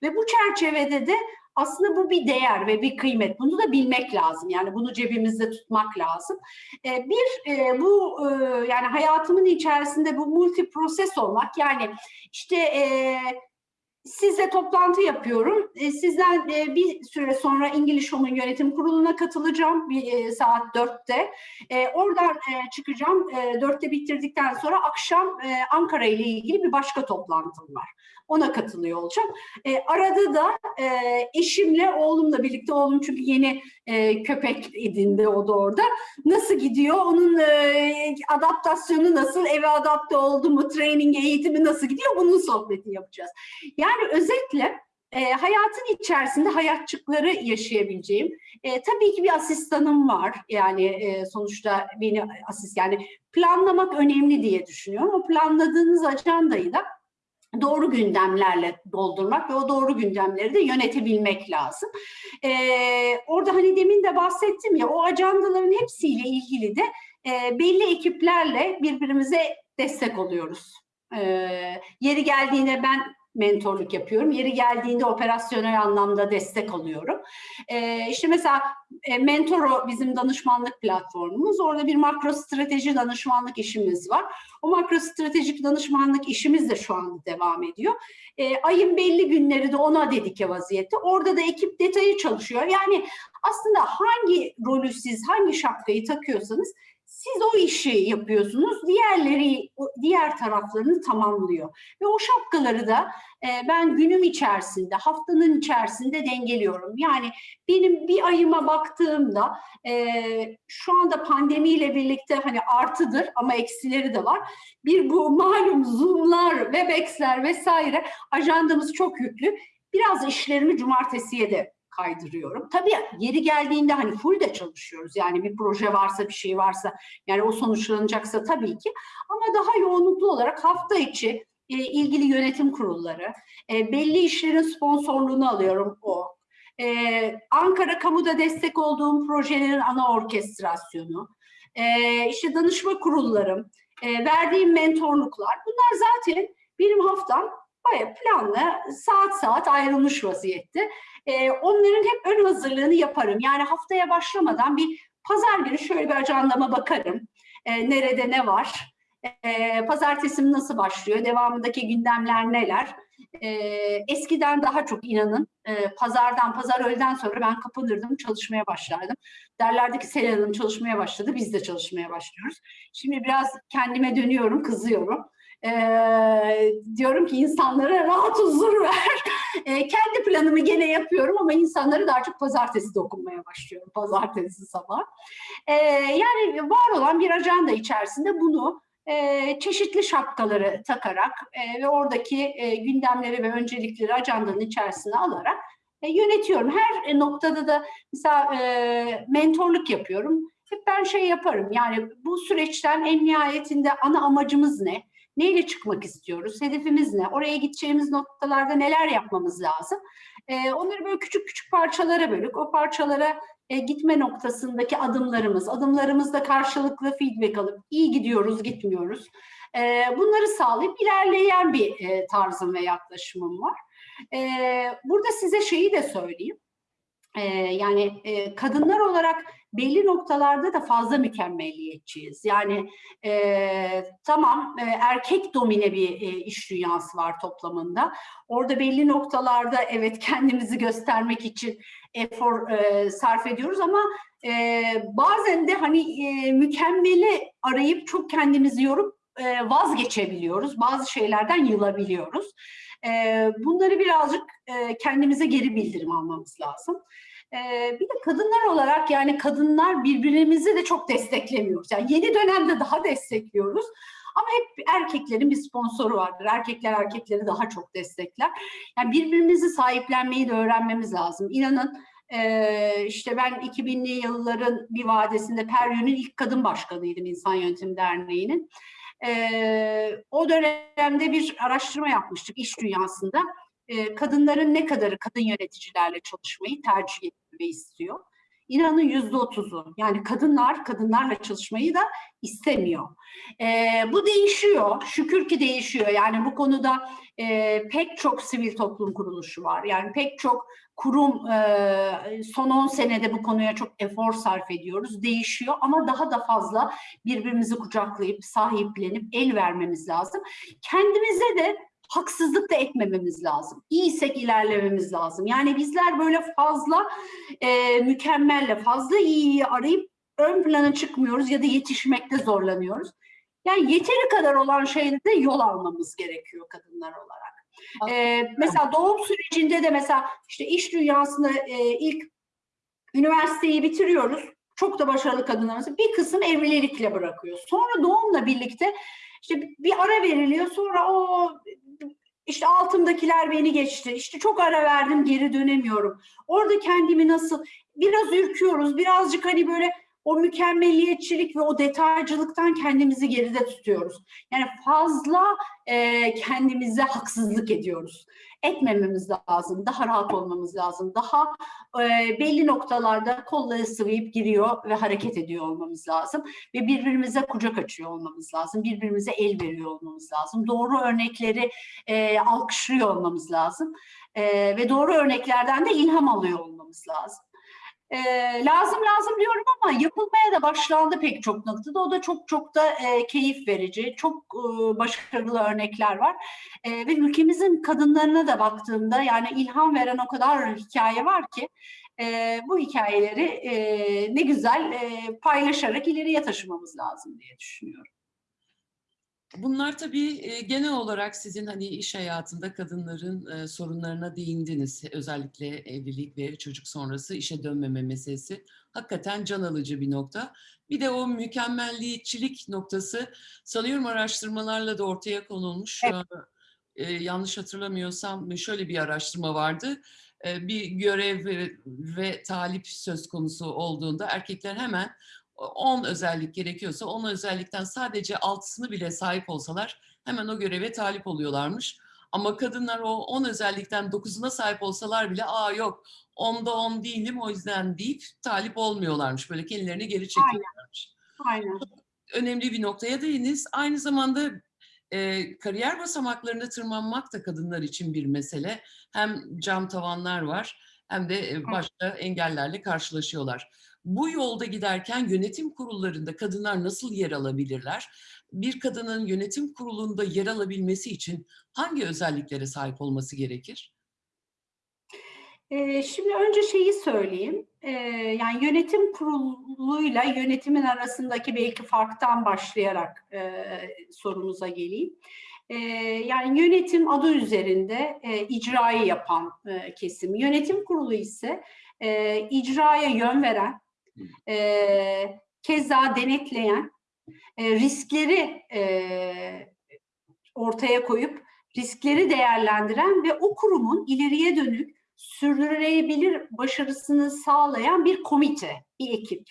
ve bu çerçevede de aslında bu bir değer ve bir kıymet. Bunu da bilmek lazım. Yani bunu cebimizde tutmak lazım. Eee, bir, eee, bu, ııı, yani hayatımın içerisinde bu multi proses olmak, yani, işte, eee, sizle toplantı yapıyorum. Eee, sizden, eee, bir süre sonra English Home'un yönetim kuruluna katılacağım bir, eee, saat 4'te. Eee, oradan, çıkacağım. Eee, 4'te bitirdikten sonra akşam, Ankara ile ilgili bir başka toplantım var. Ona katılıyor olacağım. Arada da, eşimle, oğlumla birlikte, oğlum çünkü yeni, eee, köpek edindi o da orada. Nasıl gidiyor? Onun, eee, adaptasyonu nasıl? Eve adapte oldu mu? Training, eğitimi nasıl gidiyor? Bunun sohbetini yapacağız. Yani özetle, eee, hayatın içerisinde hayatçıkları yaşayabileceğim, eee, tabii ki bir asistanım var. Yani, eee, sonuçta beni asist yani planlamak önemli diye düşünüyorum. O planladığınız ajandayı da doğru gündemlerle doldurmak ve o doğru gündemleri de yönetebilmek lazım. Eee, orada hani demin de bahsettim ya, o ajandaların hepsiyle ilgili de, eee, belli ekiplerle birbirimize destek oluyoruz. Eee, yeri geldiğinde ben mentorluk yapıyorum. Yeri geldiğinde operasyonel anlamda destek oluyorum. Eee, işte mesela, eee, Mentoro bizim danışmanlık platformumuz. Orada bir makro strateji danışmanlık işimiz var. O makro stratejik danışmanlık işimiz de şu anda devam ediyor. Eee, ayın belli günleri de ona dedike vaziyette. Orada da ekip detayı çalışıyor. Yani aslında hangi rolü siz, hangi şapkayı takıyorsanız siz o işi yapıyorsunuz. Diğerleri, diğer taraflarını tamamlıyor ve o şapkaları da, eee, ben günüm içerisinde, haftanın içerisinde dengeliyorum. Yani benim bir ayıma baktığımda, eee, şu anda pandemiyle birlikte hani artıdır ama eksileri de var. Bir bu malum Zoom'lar, Webex'ler vs. ajandamız çok yüklü. Biraz işlerimi cumartesiye de kaydırıyorum. Tabii yeri geldiğinde hani full de çalışıyoruz. Yani bir proje varsa, bir şey varsa, yani o sonuçlanacaksa tabii ki ama daha yoğunluklu olarak hafta içi, eee, ilgili yönetim kurulları, eee, belli işlerin sponsorluğunu alıyorum o. Eee, Ankara kamuda destek olduğum projelerin ana orkestrasyonu, eee, işte danışma kurullarım, eee, verdiğim mentorluklar bunlar zaten benim haftam bayağı planlı, saat saat ayrılmış vaziyette. Eee, onların hep ön hazırlığını yaparım. Yani haftaya başlamadan bir pazar günü şöyle bir ajandama bakarım. Eee, nerede ne var? Eee, pazartesim nasıl başlıyor? Devamındaki gündemler neler? Eee, eskiden daha çok inanın, eee, pazardan, pazar öğleden sonra ben kapanırdım, çalışmaya başlardım. Derlerdi ki Selin Hanım çalışmaya başladı, biz de çalışmaya başlıyoruz. Şimdi biraz kendime dönüyorum, kızıyorum. Eee, diyorum ki insanlara rahat huzur ver. Eee, kendi planımı gene yapıyorum ama insanları daha çok pazartesi dokunmaya başlıyorum, pazartesi sabah. Eee, yani var olan bir ajanda içerisinde bunu, e, çeşitli şapkaları takarak e, ve oradaki e, gündemleri ve öncelikleri ajandanın içerisine alarak e, yönetiyorum. Her noktada da mesela e, mentorluk yapıyorum. Hep ben şey yaparım yani bu süreçten en nihayetinde ana amacımız ne? Neyle çıkmak istiyoruz? Hedefimiz ne? Oraya gideceğimiz noktalarda neler yapmamız lazım? E, onları böyle küçük küçük parçalara bölük. O parçalara e, gitme noktasındaki adımlarımız, adımlarımızda karşılıklı feedback alıp iyi gidiyoruz, gitmiyoruz. E, bunları sağlayıp ilerleyen bir e, tarzım ve yaklaşımım var. E, burada size şeyi de söyleyeyim. E, yani e, kadınlar olarak belli noktalarda da fazla mükemmelliyetçiyiz. Yani e, tamam e, erkek domine bir e, iş dünyası var toplamında. Orada belli noktalarda evet kendimizi göstermek için efor e, sarf ediyoruz ama e, bazen de hani e, mükemmeli arayıp çok kendimizi yorup e, vazgeçebiliyoruz. Bazı şeylerden yılabiliyoruz. E, bunları birazcık e, kendimize geri bildirim almamız lazım. Ee, bir de kadınlar olarak yani kadınlar birbirimizi de çok desteklemiyoruz. Yani yeni dönemde daha destekliyoruz. Ama hep erkeklerin bir sponsoru vardır. Erkekler erkekleri daha çok destekler. Yani birbirimizi sahiplenmeyi de öğrenmemiz lazım. İnanın işte ben 2000'li yılların bir vadesinde Peryon'un ilk kadın başkanıydım İnsan Yönetim Derneği'nin. E, o dönemde bir araştırma yapmıştık iş dünyasında e, kadınların ne kadarı kadın yöneticilerle çalışmayı tercih etmeyi istiyor. İnanın yüzde otuzu. Yani kadınlar kadınlarla çalışmayı da istemiyor. E, bu değişiyor. Şükür ki değişiyor. Yani bu konuda e, pek çok sivil toplum kuruluşu var. Yani pek çok kurum son 10 senede bu konuya çok efor sarf ediyoruz. Değişiyor ama daha da fazla birbirimizi kucaklayıp, sahiplenip el vermemiz lazım. Kendimize de haksızlık da etmememiz lazım. İyiysek ilerlememiz lazım. Yani bizler böyle fazla mükemmelle, fazla iyiyi arayıp ön plana çıkmıyoruz ya da yetişmekte zorlanıyoruz. Yani yeteri kadar olan şeyde yol almamız gerekiyor kadınlar olarak. Ee, mesela doğum sürecinde de mesela işte iş dünyasında e, ilk üniversiteyi bitiriyoruz. Çok da başarılı kadınlarımız. Bir kısım evlilikle bırakıyor. Sonra doğumla birlikte işte bir ara veriliyor. Sonra o işte altımdakiler beni geçti. İşte çok ara verdim geri dönemiyorum. Orada kendimi nasıl biraz ürküyoruz. Birazcık hani böyle o mükemmelliyetçilik ve o detaycılıktan kendimizi geride tutuyoruz. Yani fazla e, kendimize haksızlık ediyoruz. Etmememiz lazım, daha rahat olmamız lazım, daha e, belli noktalarda kolları sıvayıp giriyor ve hareket ediyor olmamız lazım. Ve birbirimize kucak açıyor olmamız lazım, birbirimize el veriyor olmamız lazım. Doğru örnekleri e, alkışlıyor olmamız lazım. E, ve doğru örneklerden de ilham alıyor olmamız lazım. E, lazım lazım diyorum ama yapılmaya da başlandı pek çok noktada. O da çok çok da e, keyif verici, çok e, başarılı örnekler var. E, ve ülkemizin kadınlarına da baktığımda yani ilham veren o kadar hikaye var ki e, bu hikayeleri e, ne güzel e, paylaşarak ileriye taşımamız lazım diye düşünüyorum.
Bunlar tabii e, genel olarak sizin hani iş hayatında kadınların e, sorunlarına değindiniz. Özellikle evlilik ve çocuk sonrası işe dönmeme meselesi hakikaten can alıcı bir nokta. Bir de o mükemmelliyetçilik noktası sanıyorum araştırmalarla da ortaya konulmuş.
Evet.
E, yanlış hatırlamıyorsam şöyle bir araştırma vardı. Bir görev ve, ve talip söz konusu olduğunda erkekler hemen 10 özellik gerekiyorsa 10 özellikten sadece 6'sını bile sahip olsalar hemen o göreve talip oluyorlarmış. Ama kadınlar o 10 özellikten 9'una sahip olsalar bile aa yok 10'da 10 değilim o yüzden deyip talip olmuyorlarmış. Böyle kendilerini geri çekiyorlarmış.
Aynen.
Önemli bir noktaya değiniz. Aynı zamanda e, kariyer basamaklarına tırmanmak da kadınlar için bir mesele. Hem cam tavanlar var hem de başka engellerle karşılaşıyorlar. Bu yolda giderken yönetim kurullarında kadınlar nasıl yer alabilirler? Bir kadının yönetim kurulunda yer alabilmesi için hangi özelliklere sahip olması gerekir?
Şimdi önce şeyi söyleyeyim. Yani yönetim kuruluyla yönetimin arasındaki belki farktan başlayarak sorumuza geleyim. Ee, yani yönetim adı üzerinde e, icrayı yapan e, kesim. Yönetim kurulu ise e, icraya yön veren, e, keza denetleyen e, riskleri e, ortaya koyup riskleri değerlendiren ve o kurumun ileriye dönük sürdürülebilir başarısını sağlayan bir komite, bir ekip.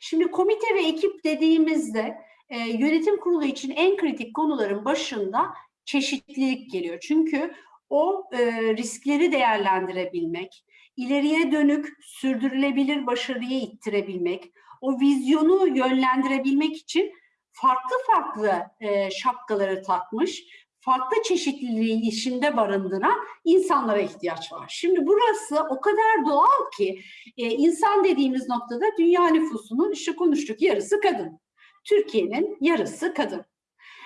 Şimdi komite ve ekip dediğimizde e, yönetim kurulu için en kritik konuların başında çeşitlilik geliyor. Çünkü o e, riskleri değerlendirebilmek, ileriye dönük sürdürülebilir başarıyı ittirebilmek, o vizyonu yönlendirebilmek için farklı farklı e, şapkaları takmış, farklı çeşitliliği işinde barındıran insanlara ihtiyaç var. Şimdi burası o kadar doğal ki e, insan dediğimiz noktada dünya nüfusunun işte konuştuk yarısı kadın. Türkiye'nin yarısı kadın.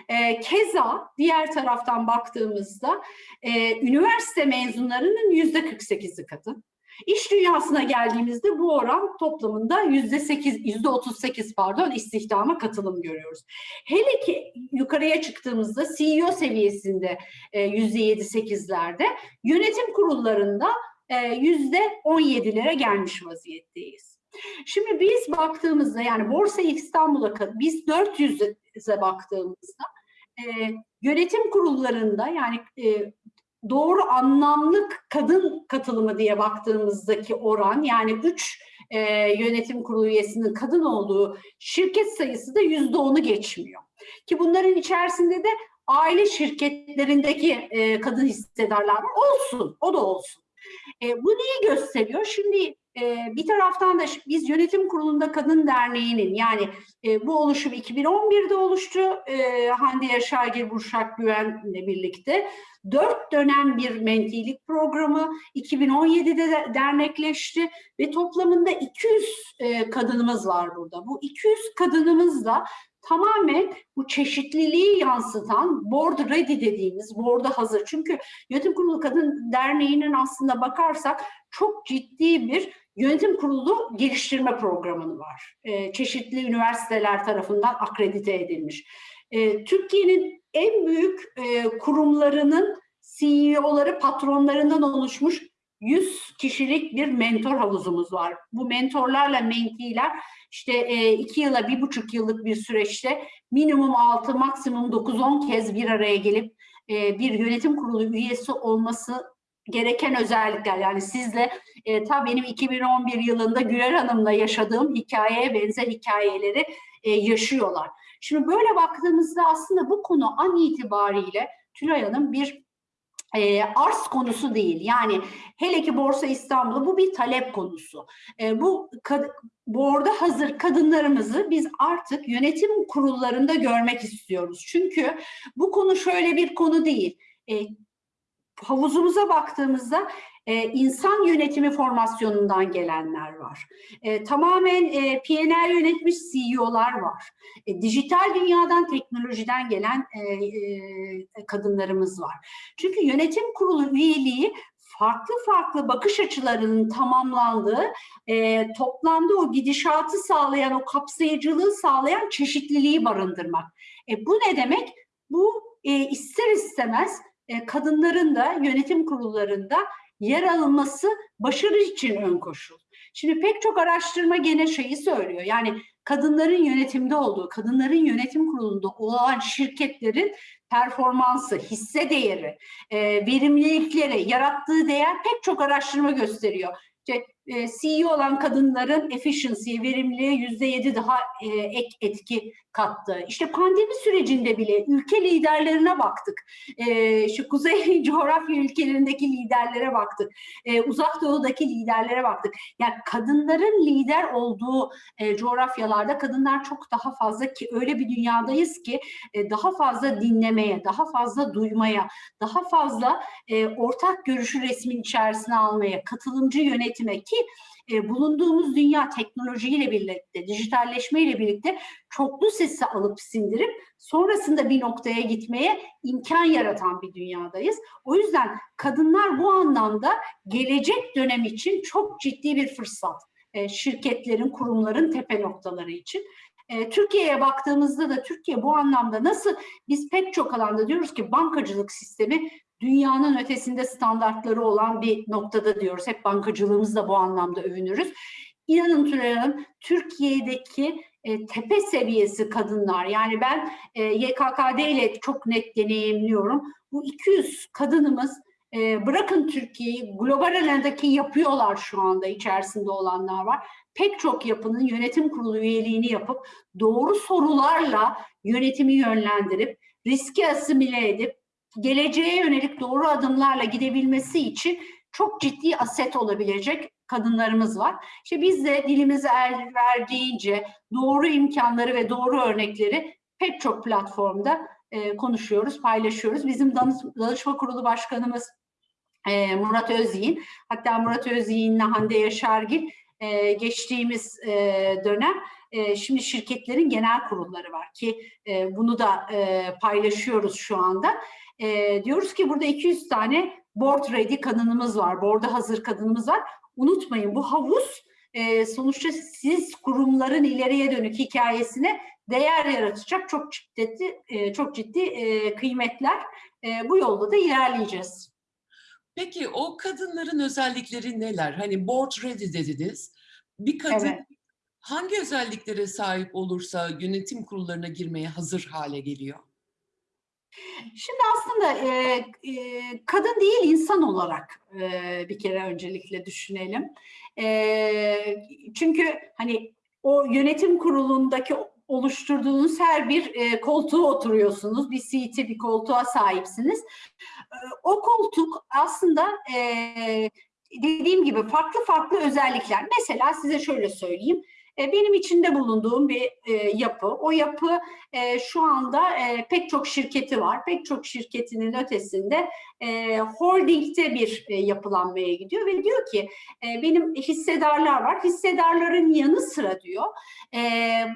E, keza diğer taraftan baktığımızda e, üniversite mezunlarının yüzde 48'i kadın. İş dünyasına geldiğimizde bu oran toplamında yüzde 8, yüzde 38 pardon istihdama katılım görüyoruz. Hele ki yukarıya çıktığımızda CEO seviyesinde e, yüzde 7-8'lerde, yönetim kurullarında e, yüzde 17'lere gelmiş vaziyetteyiz. Şimdi biz baktığımızda yani Borsa İstanbul'a biz 400'e baktığımızda e, yönetim kurullarında yani e, doğru anlamlık kadın katılımı diye baktığımızdaki oran yani 3 e, yönetim kurulu üyesinin kadın olduğu şirket sayısı da yüzde onu geçmiyor. Ki bunların içerisinde de aile şirketlerindeki e, kadın hissedarlar. Olsun, o da olsun. E, bu neyi gösteriyor? Şimdi e, bir taraftan da biz yönetim kurulunda kadın derneğinin yani e, bu oluşum 2011'de oluştu. E, Hande Yaşargil Burşak Güven'le birlikte. Dört dönem bir mentilik programı 2017'de de dernekleşti ve toplamında 200 e, kadınımız var burada. Bu 200 kadınımızla tamamen bu çeşitliliği yansıtan board ready dediğimiz board'a hazır. Çünkü Yönetim Kurulu Kadın Derneği'nin aslında bakarsak çok ciddi bir yönetim kurulu geliştirme programı var. E, çeşitli üniversiteler tarafından akredite edilmiş. E, Türkiye'nin en büyük e, kurumlarının CEO'ları, patronlarından oluşmuş 100 kişilik bir mentor havuzumuz var. Bu mentorlarla mentiler işte e, iki yıla bir buçuk yıllık bir süreçte minimum 6 maksimum 9-10 kez bir araya gelip e, bir yönetim kurulu üyesi olması gereken özellikler yani sizle e, ta benim 2011 yılında Güler Hanım'la yaşadığım hikayeye benzer hikayeleri e, yaşıyorlar. Şimdi böyle baktığımızda aslında bu konu an itibariyle Tülay Hanım bir e, arz konusu değil. Yani hele ki Borsa İstanbul'da bu bir talep konusu. E, bu borda hazır kadınlarımızı biz artık yönetim kurullarında görmek istiyoruz. Çünkü bu konu şöyle bir konu değil. E, havuzumuza baktığımızda e, insan yönetimi formasyonundan gelenler var. E, tamamen e, PNL yönetmiş CEO'lar var. E, dijital dünyadan, teknolojiden gelen e, e, kadınlarımız var. Çünkü yönetim kurulu üyeliği farklı farklı bakış açılarının tamamlandığı, e, toplamda o gidişatı sağlayan, o kapsayıcılığı sağlayan çeşitliliği barındırmak. E, bu ne demek? Bu e, ister istemez e, kadınların da yönetim kurullarında yer alınması başarı için ön koşul. Şimdi pek çok araştırma gene şeyi söylüyor. Yani kadınların yönetimde olduğu, kadınların yönetim kurulunda olan şirketlerin performansı, hisse değeri, e, verimlilikleri, yarattığı değer pek çok araştırma gösteriyor. İşte e, CEO olan kadınların efficiency, verimliliğe yüzde yedi daha e, ek etki kattı. İşte pandemi sürecinde bile ülke liderlerine baktık. E, şu kuzey coğrafya ülkelerindeki liderlere baktık. E, uzak doğudaki liderlere baktık. Yani kadınların lider olduğu e, coğrafyalarda kadınlar çok daha fazla ki öyle bir dünyadayız ki e, daha fazla dinlemeye, daha fazla duymaya, daha fazla ortak görüşü resmin içerisine almaya, katılımcı yönetime ki e, bulunduğumuz dünya teknolojiyle birlikte, dijitalleşmeyle birlikte çoklu sesi alıp sindirip sonrasında bir noktaya gitmeye imkan yaratan bir dünyadayız. O yüzden kadınlar bu anlamda gelecek dönem için çok ciddi bir fırsat. E, şirketlerin, kurumların tepe noktaları için. E, Türkiye'ye baktığımızda da Türkiye bu anlamda nasıl biz pek çok alanda diyoruz ki bankacılık sistemi dünyanın ötesinde standartları olan bir noktada diyoruz. Hep bankacılığımızla bu anlamda övünürüz. İnanın Tülay Türkiye'deki e, tepe seviyesi kadınlar. Yani ben e, YKKD ile çok net deneyimliyorum. Bu 200 kadınımız e, bırakın Türkiye'yi global alandaki yapıyorlar şu anda içerisinde olanlar var. Pek çok yapının yönetim kurulu üyeliğini yapıp doğru sorularla yönetimi yönlendirip riski asimile edip geleceğe yönelik doğru adımlarla gidebilmesi için çok ciddi aset olabilecek kadınlarımız var. İşte biz de dilimize el verdiğince doğru imkanları ve doğru örnekleri pek çok platformda e, konuşuyoruz, paylaşıyoruz. Bizim danış- danışma kurulu başkanımız e, Murat Özyiğin, hatta Murat Özyiğin'le Hande Yaşargil e, geçtiğimiz e, dönem e, şimdi şirketlerin genel kurulları var ki e, bunu da e, paylaşıyoruz şu anda. E, diyoruz ki burada 200 tane board ready kadınımız var, board'a hazır kadınımız var. Unutmayın bu havuz e, sonuçta siz kurumların ileriye dönük hikayesine değer yaratacak çok ciddi e, çok ciddi e, kıymetler. E, bu yolda da ilerleyeceğiz.
Peki o kadınların özellikleri neler? Hani board ready dediniz. Bir kadın
Evet.
hangi özelliklere sahip olursa yönetim kurullarına girmeye hazır hale geliyor?
Şimdi aslında e, e, kadın değil insan olarak e, bir kere öncelikle düşünelim. E, çünkü hani o yönetim kurulundaki oluşturduğunuz her bir e, koltuğa oturuyorsunuz. Bir seat'e bir koltuğa sahipsiniz. E, o koltuk aslında e, dediğim gibi farklı farklı özellikler. Mesela size şöyle söyleyeyim. E, benim içinde bulunduğum bir e, yapı. O yapı e, şu anda pek çok şirketi var. Pek çok şirketinin ötesinde e, holdingde bir yapılanmaya gidiyor ve diyor ki benim hissedarlar var. Hissedarların yanı sıra diyor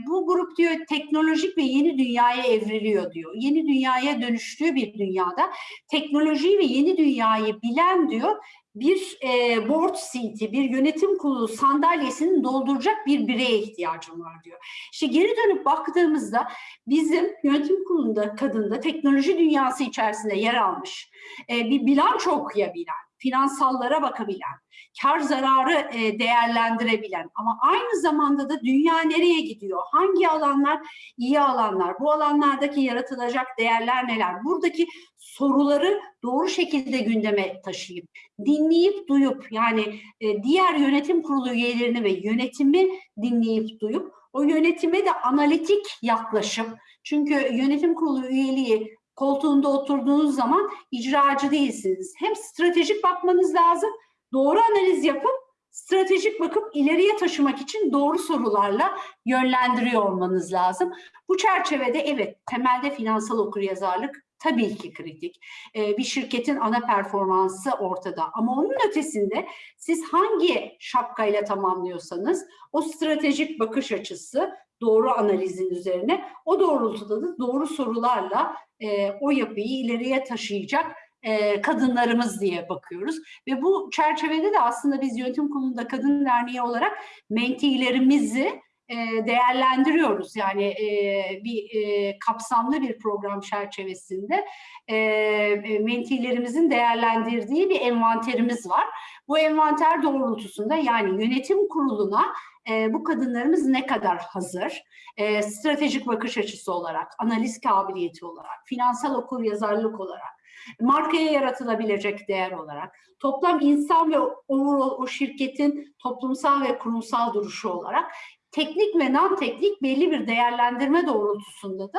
bu grup diyor teknolojik ve yeni dünyaya evriliyor diyor. Yeni dünyaya dönüştüğü bir dünyada teknolojiyi ve yeni dünyayı bilen diyor bir e, board seat'i, bir yönetim kurulu sandalyesini dolduracak bir bireye ihtiyacım var diyor. İşte geri dönüp baktığımızda bizim yönetim kurulunda kadında teknoloji dünyası içerisinde yer almış, e, bir bilanço okuyabilen, finansallara bakabilen, kar zararı e, değerlendirebilen ama aynı zamanda da dünya nereye gidiyor? Hangi alanlar iyi alanlar? Bu alanlardaki yaratılacak değerler neler? Buradaki soruları doğru şekilde gündeme taşıyıp, dinleyip duyup yani e, diğer yönetim kurulu üyelerini ve yönetimi dinleyip duyup o yönetime de analitik yaklaşıp çünkü yönetim kurulu üyeliği koltuğunda oturduğunuz zaman icracı değilsiniz. Hem stratejik bakmanız lazım, doğru analiz yapıp stratejik bakıp ileriye taşımak için doğru sorularla yönlendiriyor olmanız lazım. Bu çerçevede evet temelde finansal okuryazarlık tabii ki kritik. Ee, bir şirketin ana performansı ortada ama onun ötesinde siz hangi şapkayla tamamlıyorsanız o stratejik bakış açısı doğru analizin üzerine o doğrultuda da doğru sorularla e, o yapıyı ileriye taşıyacak e, kadınlarımız diye bakıyoruz. Ve bu çerçevede de aslında biz Yönetim Kurulu'nda Kadın Derneği olarak mentilerimizi e, değerlendiriyoruz. Yani e, bir e, kapsamlı bir program çerçevesinde e, e, mentilerimizin değerlendirdiği bir envanterimiz var. Bu envanter doğrultusunda yani yönetim kuruluna e, bu kadınlarımız ne kadar hazır? E, stratejik bakış açısı olarak, analiz kabiliyeti olarak, finansal okuryazarlık olarak, markaya yaratılabilecek değer olarak, toplam insan ve overall o şirketin toplumsal ve kurumsal duruşu olarak teknik ve non-teknik belli bir değerlendirme doğrultusunda da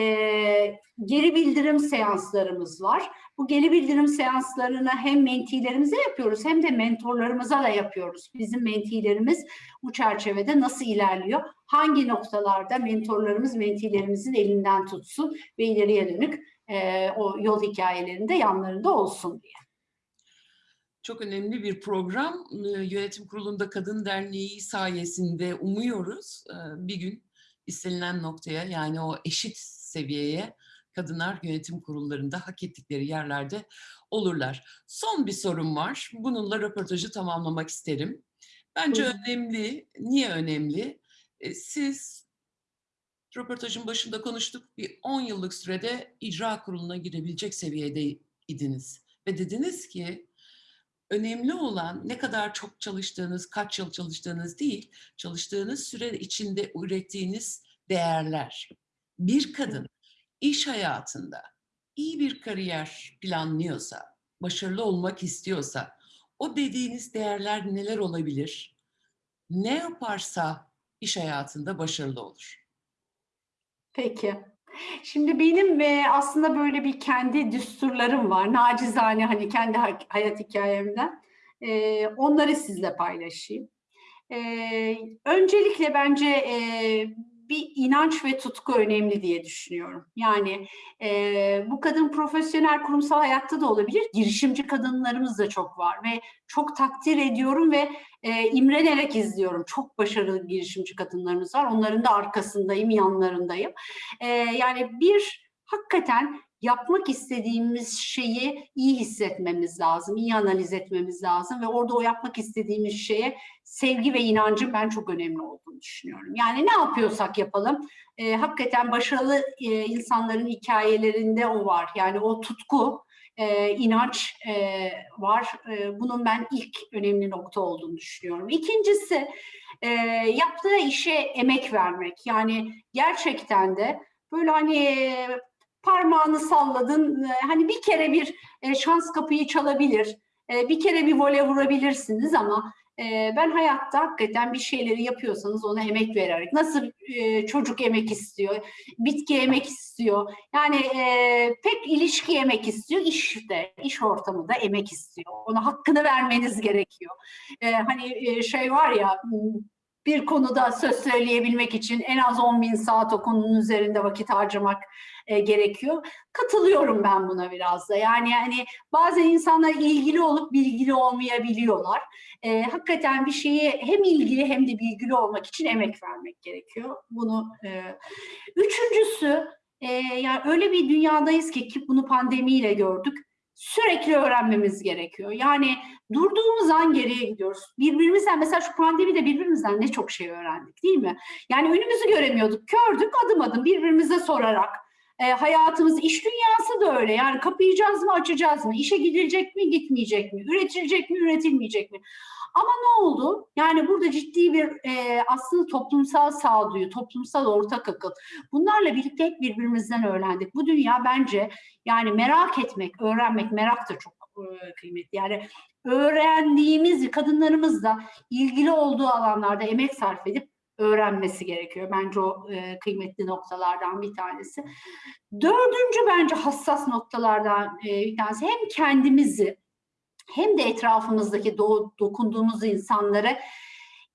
e, geri bildirim seanslarımız var. Bu geri bildirim seanslarını hem mentilerimize yapıyoruz hem de mentorlarımıza da yapıyoruz. Bizim mentilerimiz bu çerçevede nasıl ilerliyor? Hangi noktalarda mentorlarımız mentilerimizin elinden tutsun ve ileriye dönük e, o yol hikayelerinde yanlarında olsun diye.
Çok önemli bir program. Ee, Yönetim Kurulu'nda Kadın Derneği sayesinde umuyoruz e, bir gün istenilen noktaya yani o eşit seviyeye kadınlar yönetim kurullarında hak ettikleri yerlerde olurlar. Son bir sorum var. Bununla röportajı tamamlamak isterim. Bence
Buyurun.
önemli. Niye önemli? E, Siz röportajın başında konuştuk. Bir 10 yıllık sürede icra kuruluna girebilecek seviyedeydiniz. Ve dediniz ki önemli olan ne kadar çok çalıştığınız, kaç yıl çalıştığınız değil, çalıştığınız süre içinde ürettiğiniz değerler. Bir kadın iş hayatında iyi bir kariyer planlıyorsa, başarılı olmak istiyorsa, o dediğiniz değerler neler olabilir? Ne yaparsa iş hayatında başarılı olur.
Peki. Şimdi benim e, aslında böyle bir kendi düsturlarım var. Nacizane hani kendi ha- hayat hikayemden. E, onları sizle paylaşayım. E, öncelikle bence e, bir inanç ve tutku önemli diye düşünüyorum. Yani e, bu kadın profesyonel kurumsal hayatta da olabilir. Girişimci kadınlarımız da çok var ve çok takdir ediyorum ve e, imrenerek izliyorum. Çok başarılı girişimci kadınlarımız var. Onların da arkasındayım, yanlarındayım. E, yani bir hakikaten yapmak istediğimiz şeyi iyi hissetmemiz lazım, iyi analiz etmemiz lazım ve orada o yapmak istediğimiz şeye sevgi ve inancın ben çok önemli olduğunu düşünüyorum. Yani ne yapıyorsak yapalım, e, hakikaten başarılı e, insanların hikayelerinde o var. Yani o tutku, e, inanç e, var. E, bunun ben ilk önemli nokta olduğunu düşünüyorum. İkincisi, e, yaptığı işe emek vermek. Yani gerçekten de böyle hani parmağını salladın, e, hani bir kere bir e, şans kapıyı çalabilir, e, bir kere bir voley vurabilirsiniz ama ben hayatta hakikaten bir şeyleri yapıyorsanız ona emek vererek, nasıl çocuk emek istiyor, bitki emek istiyor, yani pek ilişki emek istiyor, işte iş ortamı da emek istiyor. Ona hakkını vermeniz gerekiyor. Hani şey var ya bir konuda söz söyleyebilmek için en az 10 bin saat o konunun üzerinde vakit harcamak e, gerekiyor. Katılıyorum ben buna biraz da. Yani yani bazen insanlar ilgili olup bilgili olmayabiliyorlar. E, hakikaten bir şeyi hem ilgili hem de bilgili olmak için emek vermek gerekiyor. Bunu e, üçüncüsü e, yani öyle bir dünyadayız ki ki bunu pandemiyle gördük. Sürekli öğrenmemiz gerekiyor. Yani durduğumuz an geriye gidiyoruz. Birbirimizden mesela şu pandemide birbirimizden ne çok şey öğrendik değil mi? Yani önümüzü göremiyorduk. Kördük adım adım birbirimize sorarak. E, hayatımız, iş dünyası da öyle. Yani kapayacağız mı, açacağız mı? İşe gidilecek mi, gitmeyecek mi? Üretilecek mi, üretilmeyecek mi? Ama ne oldu? Yani burada ciddi bir e, aslında toplumsal sağduyu, toplumsal ortak akıl. Bunlarla birlikte birbirimizden öğrendik. Bu dünya bence yani merak etmek, öğrenmek, merak da çok e, kıymetli. Yani öğrendiğimiz kadınlarımız da ilgili olduğu alanlarda emek sarf edip öğrenmesi gerekiyor. Bence o e, kıymetli noktalardan bir tanesi. Dördüncü bence hassas noktalardan e, bir tanesi hem kendimizi hem de etrafımızdaki do dokunduğumuz insanları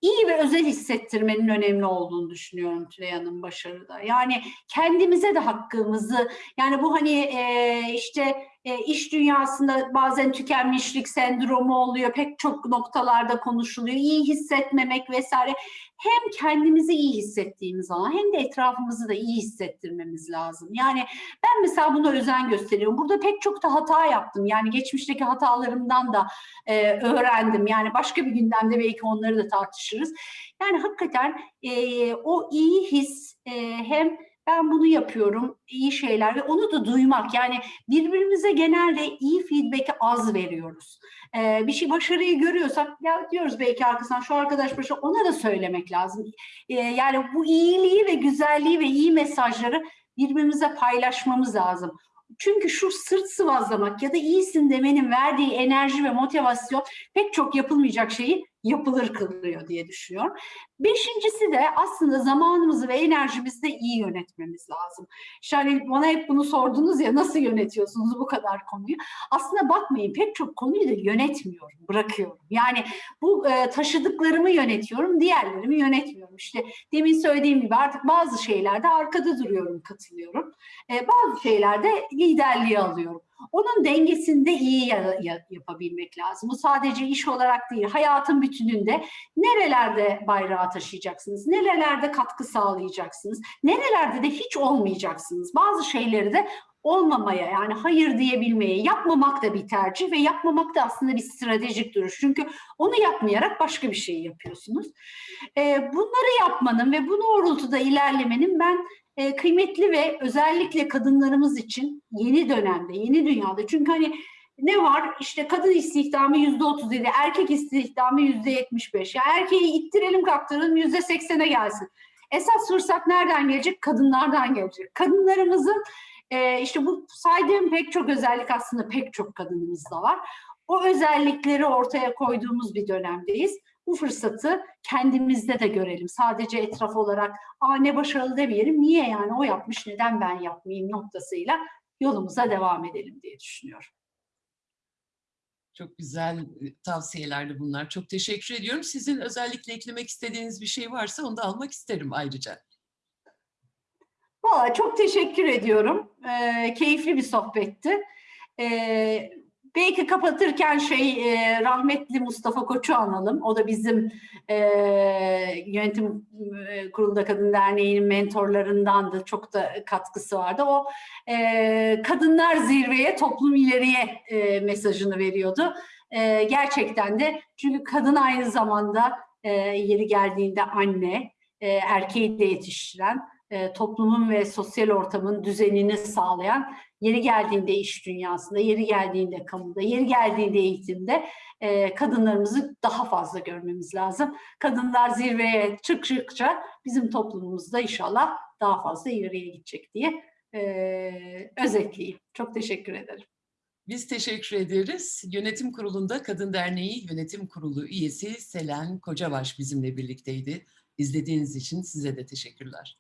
iyi ve özel hissettirmenin önemli olduğunu düşünüyorum Tülay Hanım başarıda. Yani kendimize de hakkımızı, yani bu hani e, işte e, iş dünyasında bazen tükenmişlik sendromu oluyor, pek çok noktalarda konuşuluyor, iyi hissetmemek vesaire. Hem kendimizi iyi hissettiğimiz zaman hem de etrafımızı da iyi hissettirmemiz lazım. Yani ben mesela buna özen gösteriyorum. Burada pek çok da hata yaptım. Yani geçmişteki hatalarımdan da e, öğrendim. Yani başka bir gündemde belki onları da tartışırız. Yani hakikaten e, o iyi his e, hem ben bunu yapıyorum, iyi şeyler ve onu da duymak. Yani birbirimize genelde iyi feedback'i az veriyoruz. Ee, bir şey başarıyı görüyorsak ya diyoruz belki arkasından şu arkadaş başı ona da söylemek lazım. Ee, yani bu iyiliği ve güzelliği ve iyi mesajları birbirimize paylaşmamız lazım. Çünkü şu sırt sıvazlamak ya da iyisin demenin verdiği enerji ve motivasyon pek çok yapılmayacak şeyi yapılır kılıyor diye düşünüyorum. Beşincisi de aslında zamanımızı ve enerjimizi de iyi yönetmemiz lazım. Hani bana hep bunu sordunuz ya nasıl yönetiyorsunuz bu kadar konuyu? Aslında bakmayın pek çok konuyu da yönetmiyorum, bırakıyorum. Yani bu e, taşıdıklarımı yönetiyorum, diğerlerimi yönetmiyorum. İşte demin söylediğim gibi artık bazı şeylerde arkada duruyorum, katılıyorum. E, bazı şeylerde liderliği alıyorum. Onun dengesinde iyi ya, ya, yapabilmek lazım. Bu sadece iş olarak değil, hayatın bütününde nerelerde bayrağı taşıyacaksınız, nerelerde katkı sağlayacaksınız, nerelerde de hiç olmayacaksınız. Bazı şeyleri de olmamaya yani hayır diyebilmeye, yapmamak da bir tercih ve yapmamak da aslında bir stratejik duruş. Çünkü onu yapmayarak başka bir şey yapıyorsunuz. Bunları yapmanın ve bu doğrultuda ilerlemenin ben e, kıymetli ve özellikle kadınlarımız için yeni dönemde, yeni dünyada. Çünkü hani ne var? İşte kadın istihdamı yüzde otuz yedi, erkek istihdamı yüzde yetmiş beş. Ya erkeği ittirelim kaptıralım yüzde seksene gelsin. Esas fırsat nereden gelecek? Kadınlardan gelecek. Kadınlarımızın e, işte bu saydığım pek çok özellik aslında pek çok kadınımızda var. O özellikleri ortaya koyduğumuz bir dönemdeyiz. Bu fırsatı kendimizde de görelim. Sadece etraf olarak Aa, ne başarılı demeyelim. Niye yani o yapmış neden ben yapmayayım noktasıyla yolumuza devam edelim diye düşünüyorum.
Çok güzel e, tavsiyelerdi bunlar. Çok teşekkür ediyorum. Sizin özellikle eklemek istediğiniz bir şey varsa onu da almak isterim ayrıca.
Valla çok teşekkür ediyorum. Ee, keyifli bir sohbetti. Ee, belki kapatırken şey e, rahmetli Mustafa Koç'u analım. O da bizim e, yönetim e, kurulunda Kadın Derneği'nin mentorlarındandı. Çok da katkısı vardı. O e, kadınlar zirveye, toplum ileriye e, mesajını veriyordu. E, gerçekten de çünkü kadın aynı zamanda e, yeri geldiğinde anne, e, erkeği de yetiştiren, e, toplumun ve sosyal ortamın düzenini sağlayan, yeri geldiğinde iş dünyasında, yeri geldiğinde kamuda, yeri geldiğinde eğitimde e, kadınlarımızı daha fazla görmemiz lazım. Kadınlar zirveye çıktıkça bizim toplumumuzda inşallah daha fazla ileriye gidecek diye e, özetleyeyim. Çok teşekkür ederim.
Biz teşekkür ederiz. Yönetim Kurulu'nda Kadın Derneği Yönetim Kurulu üyesi Selen Kocabaş bizimle birlikteydi. İzlediğiniz için size de teşekkürler.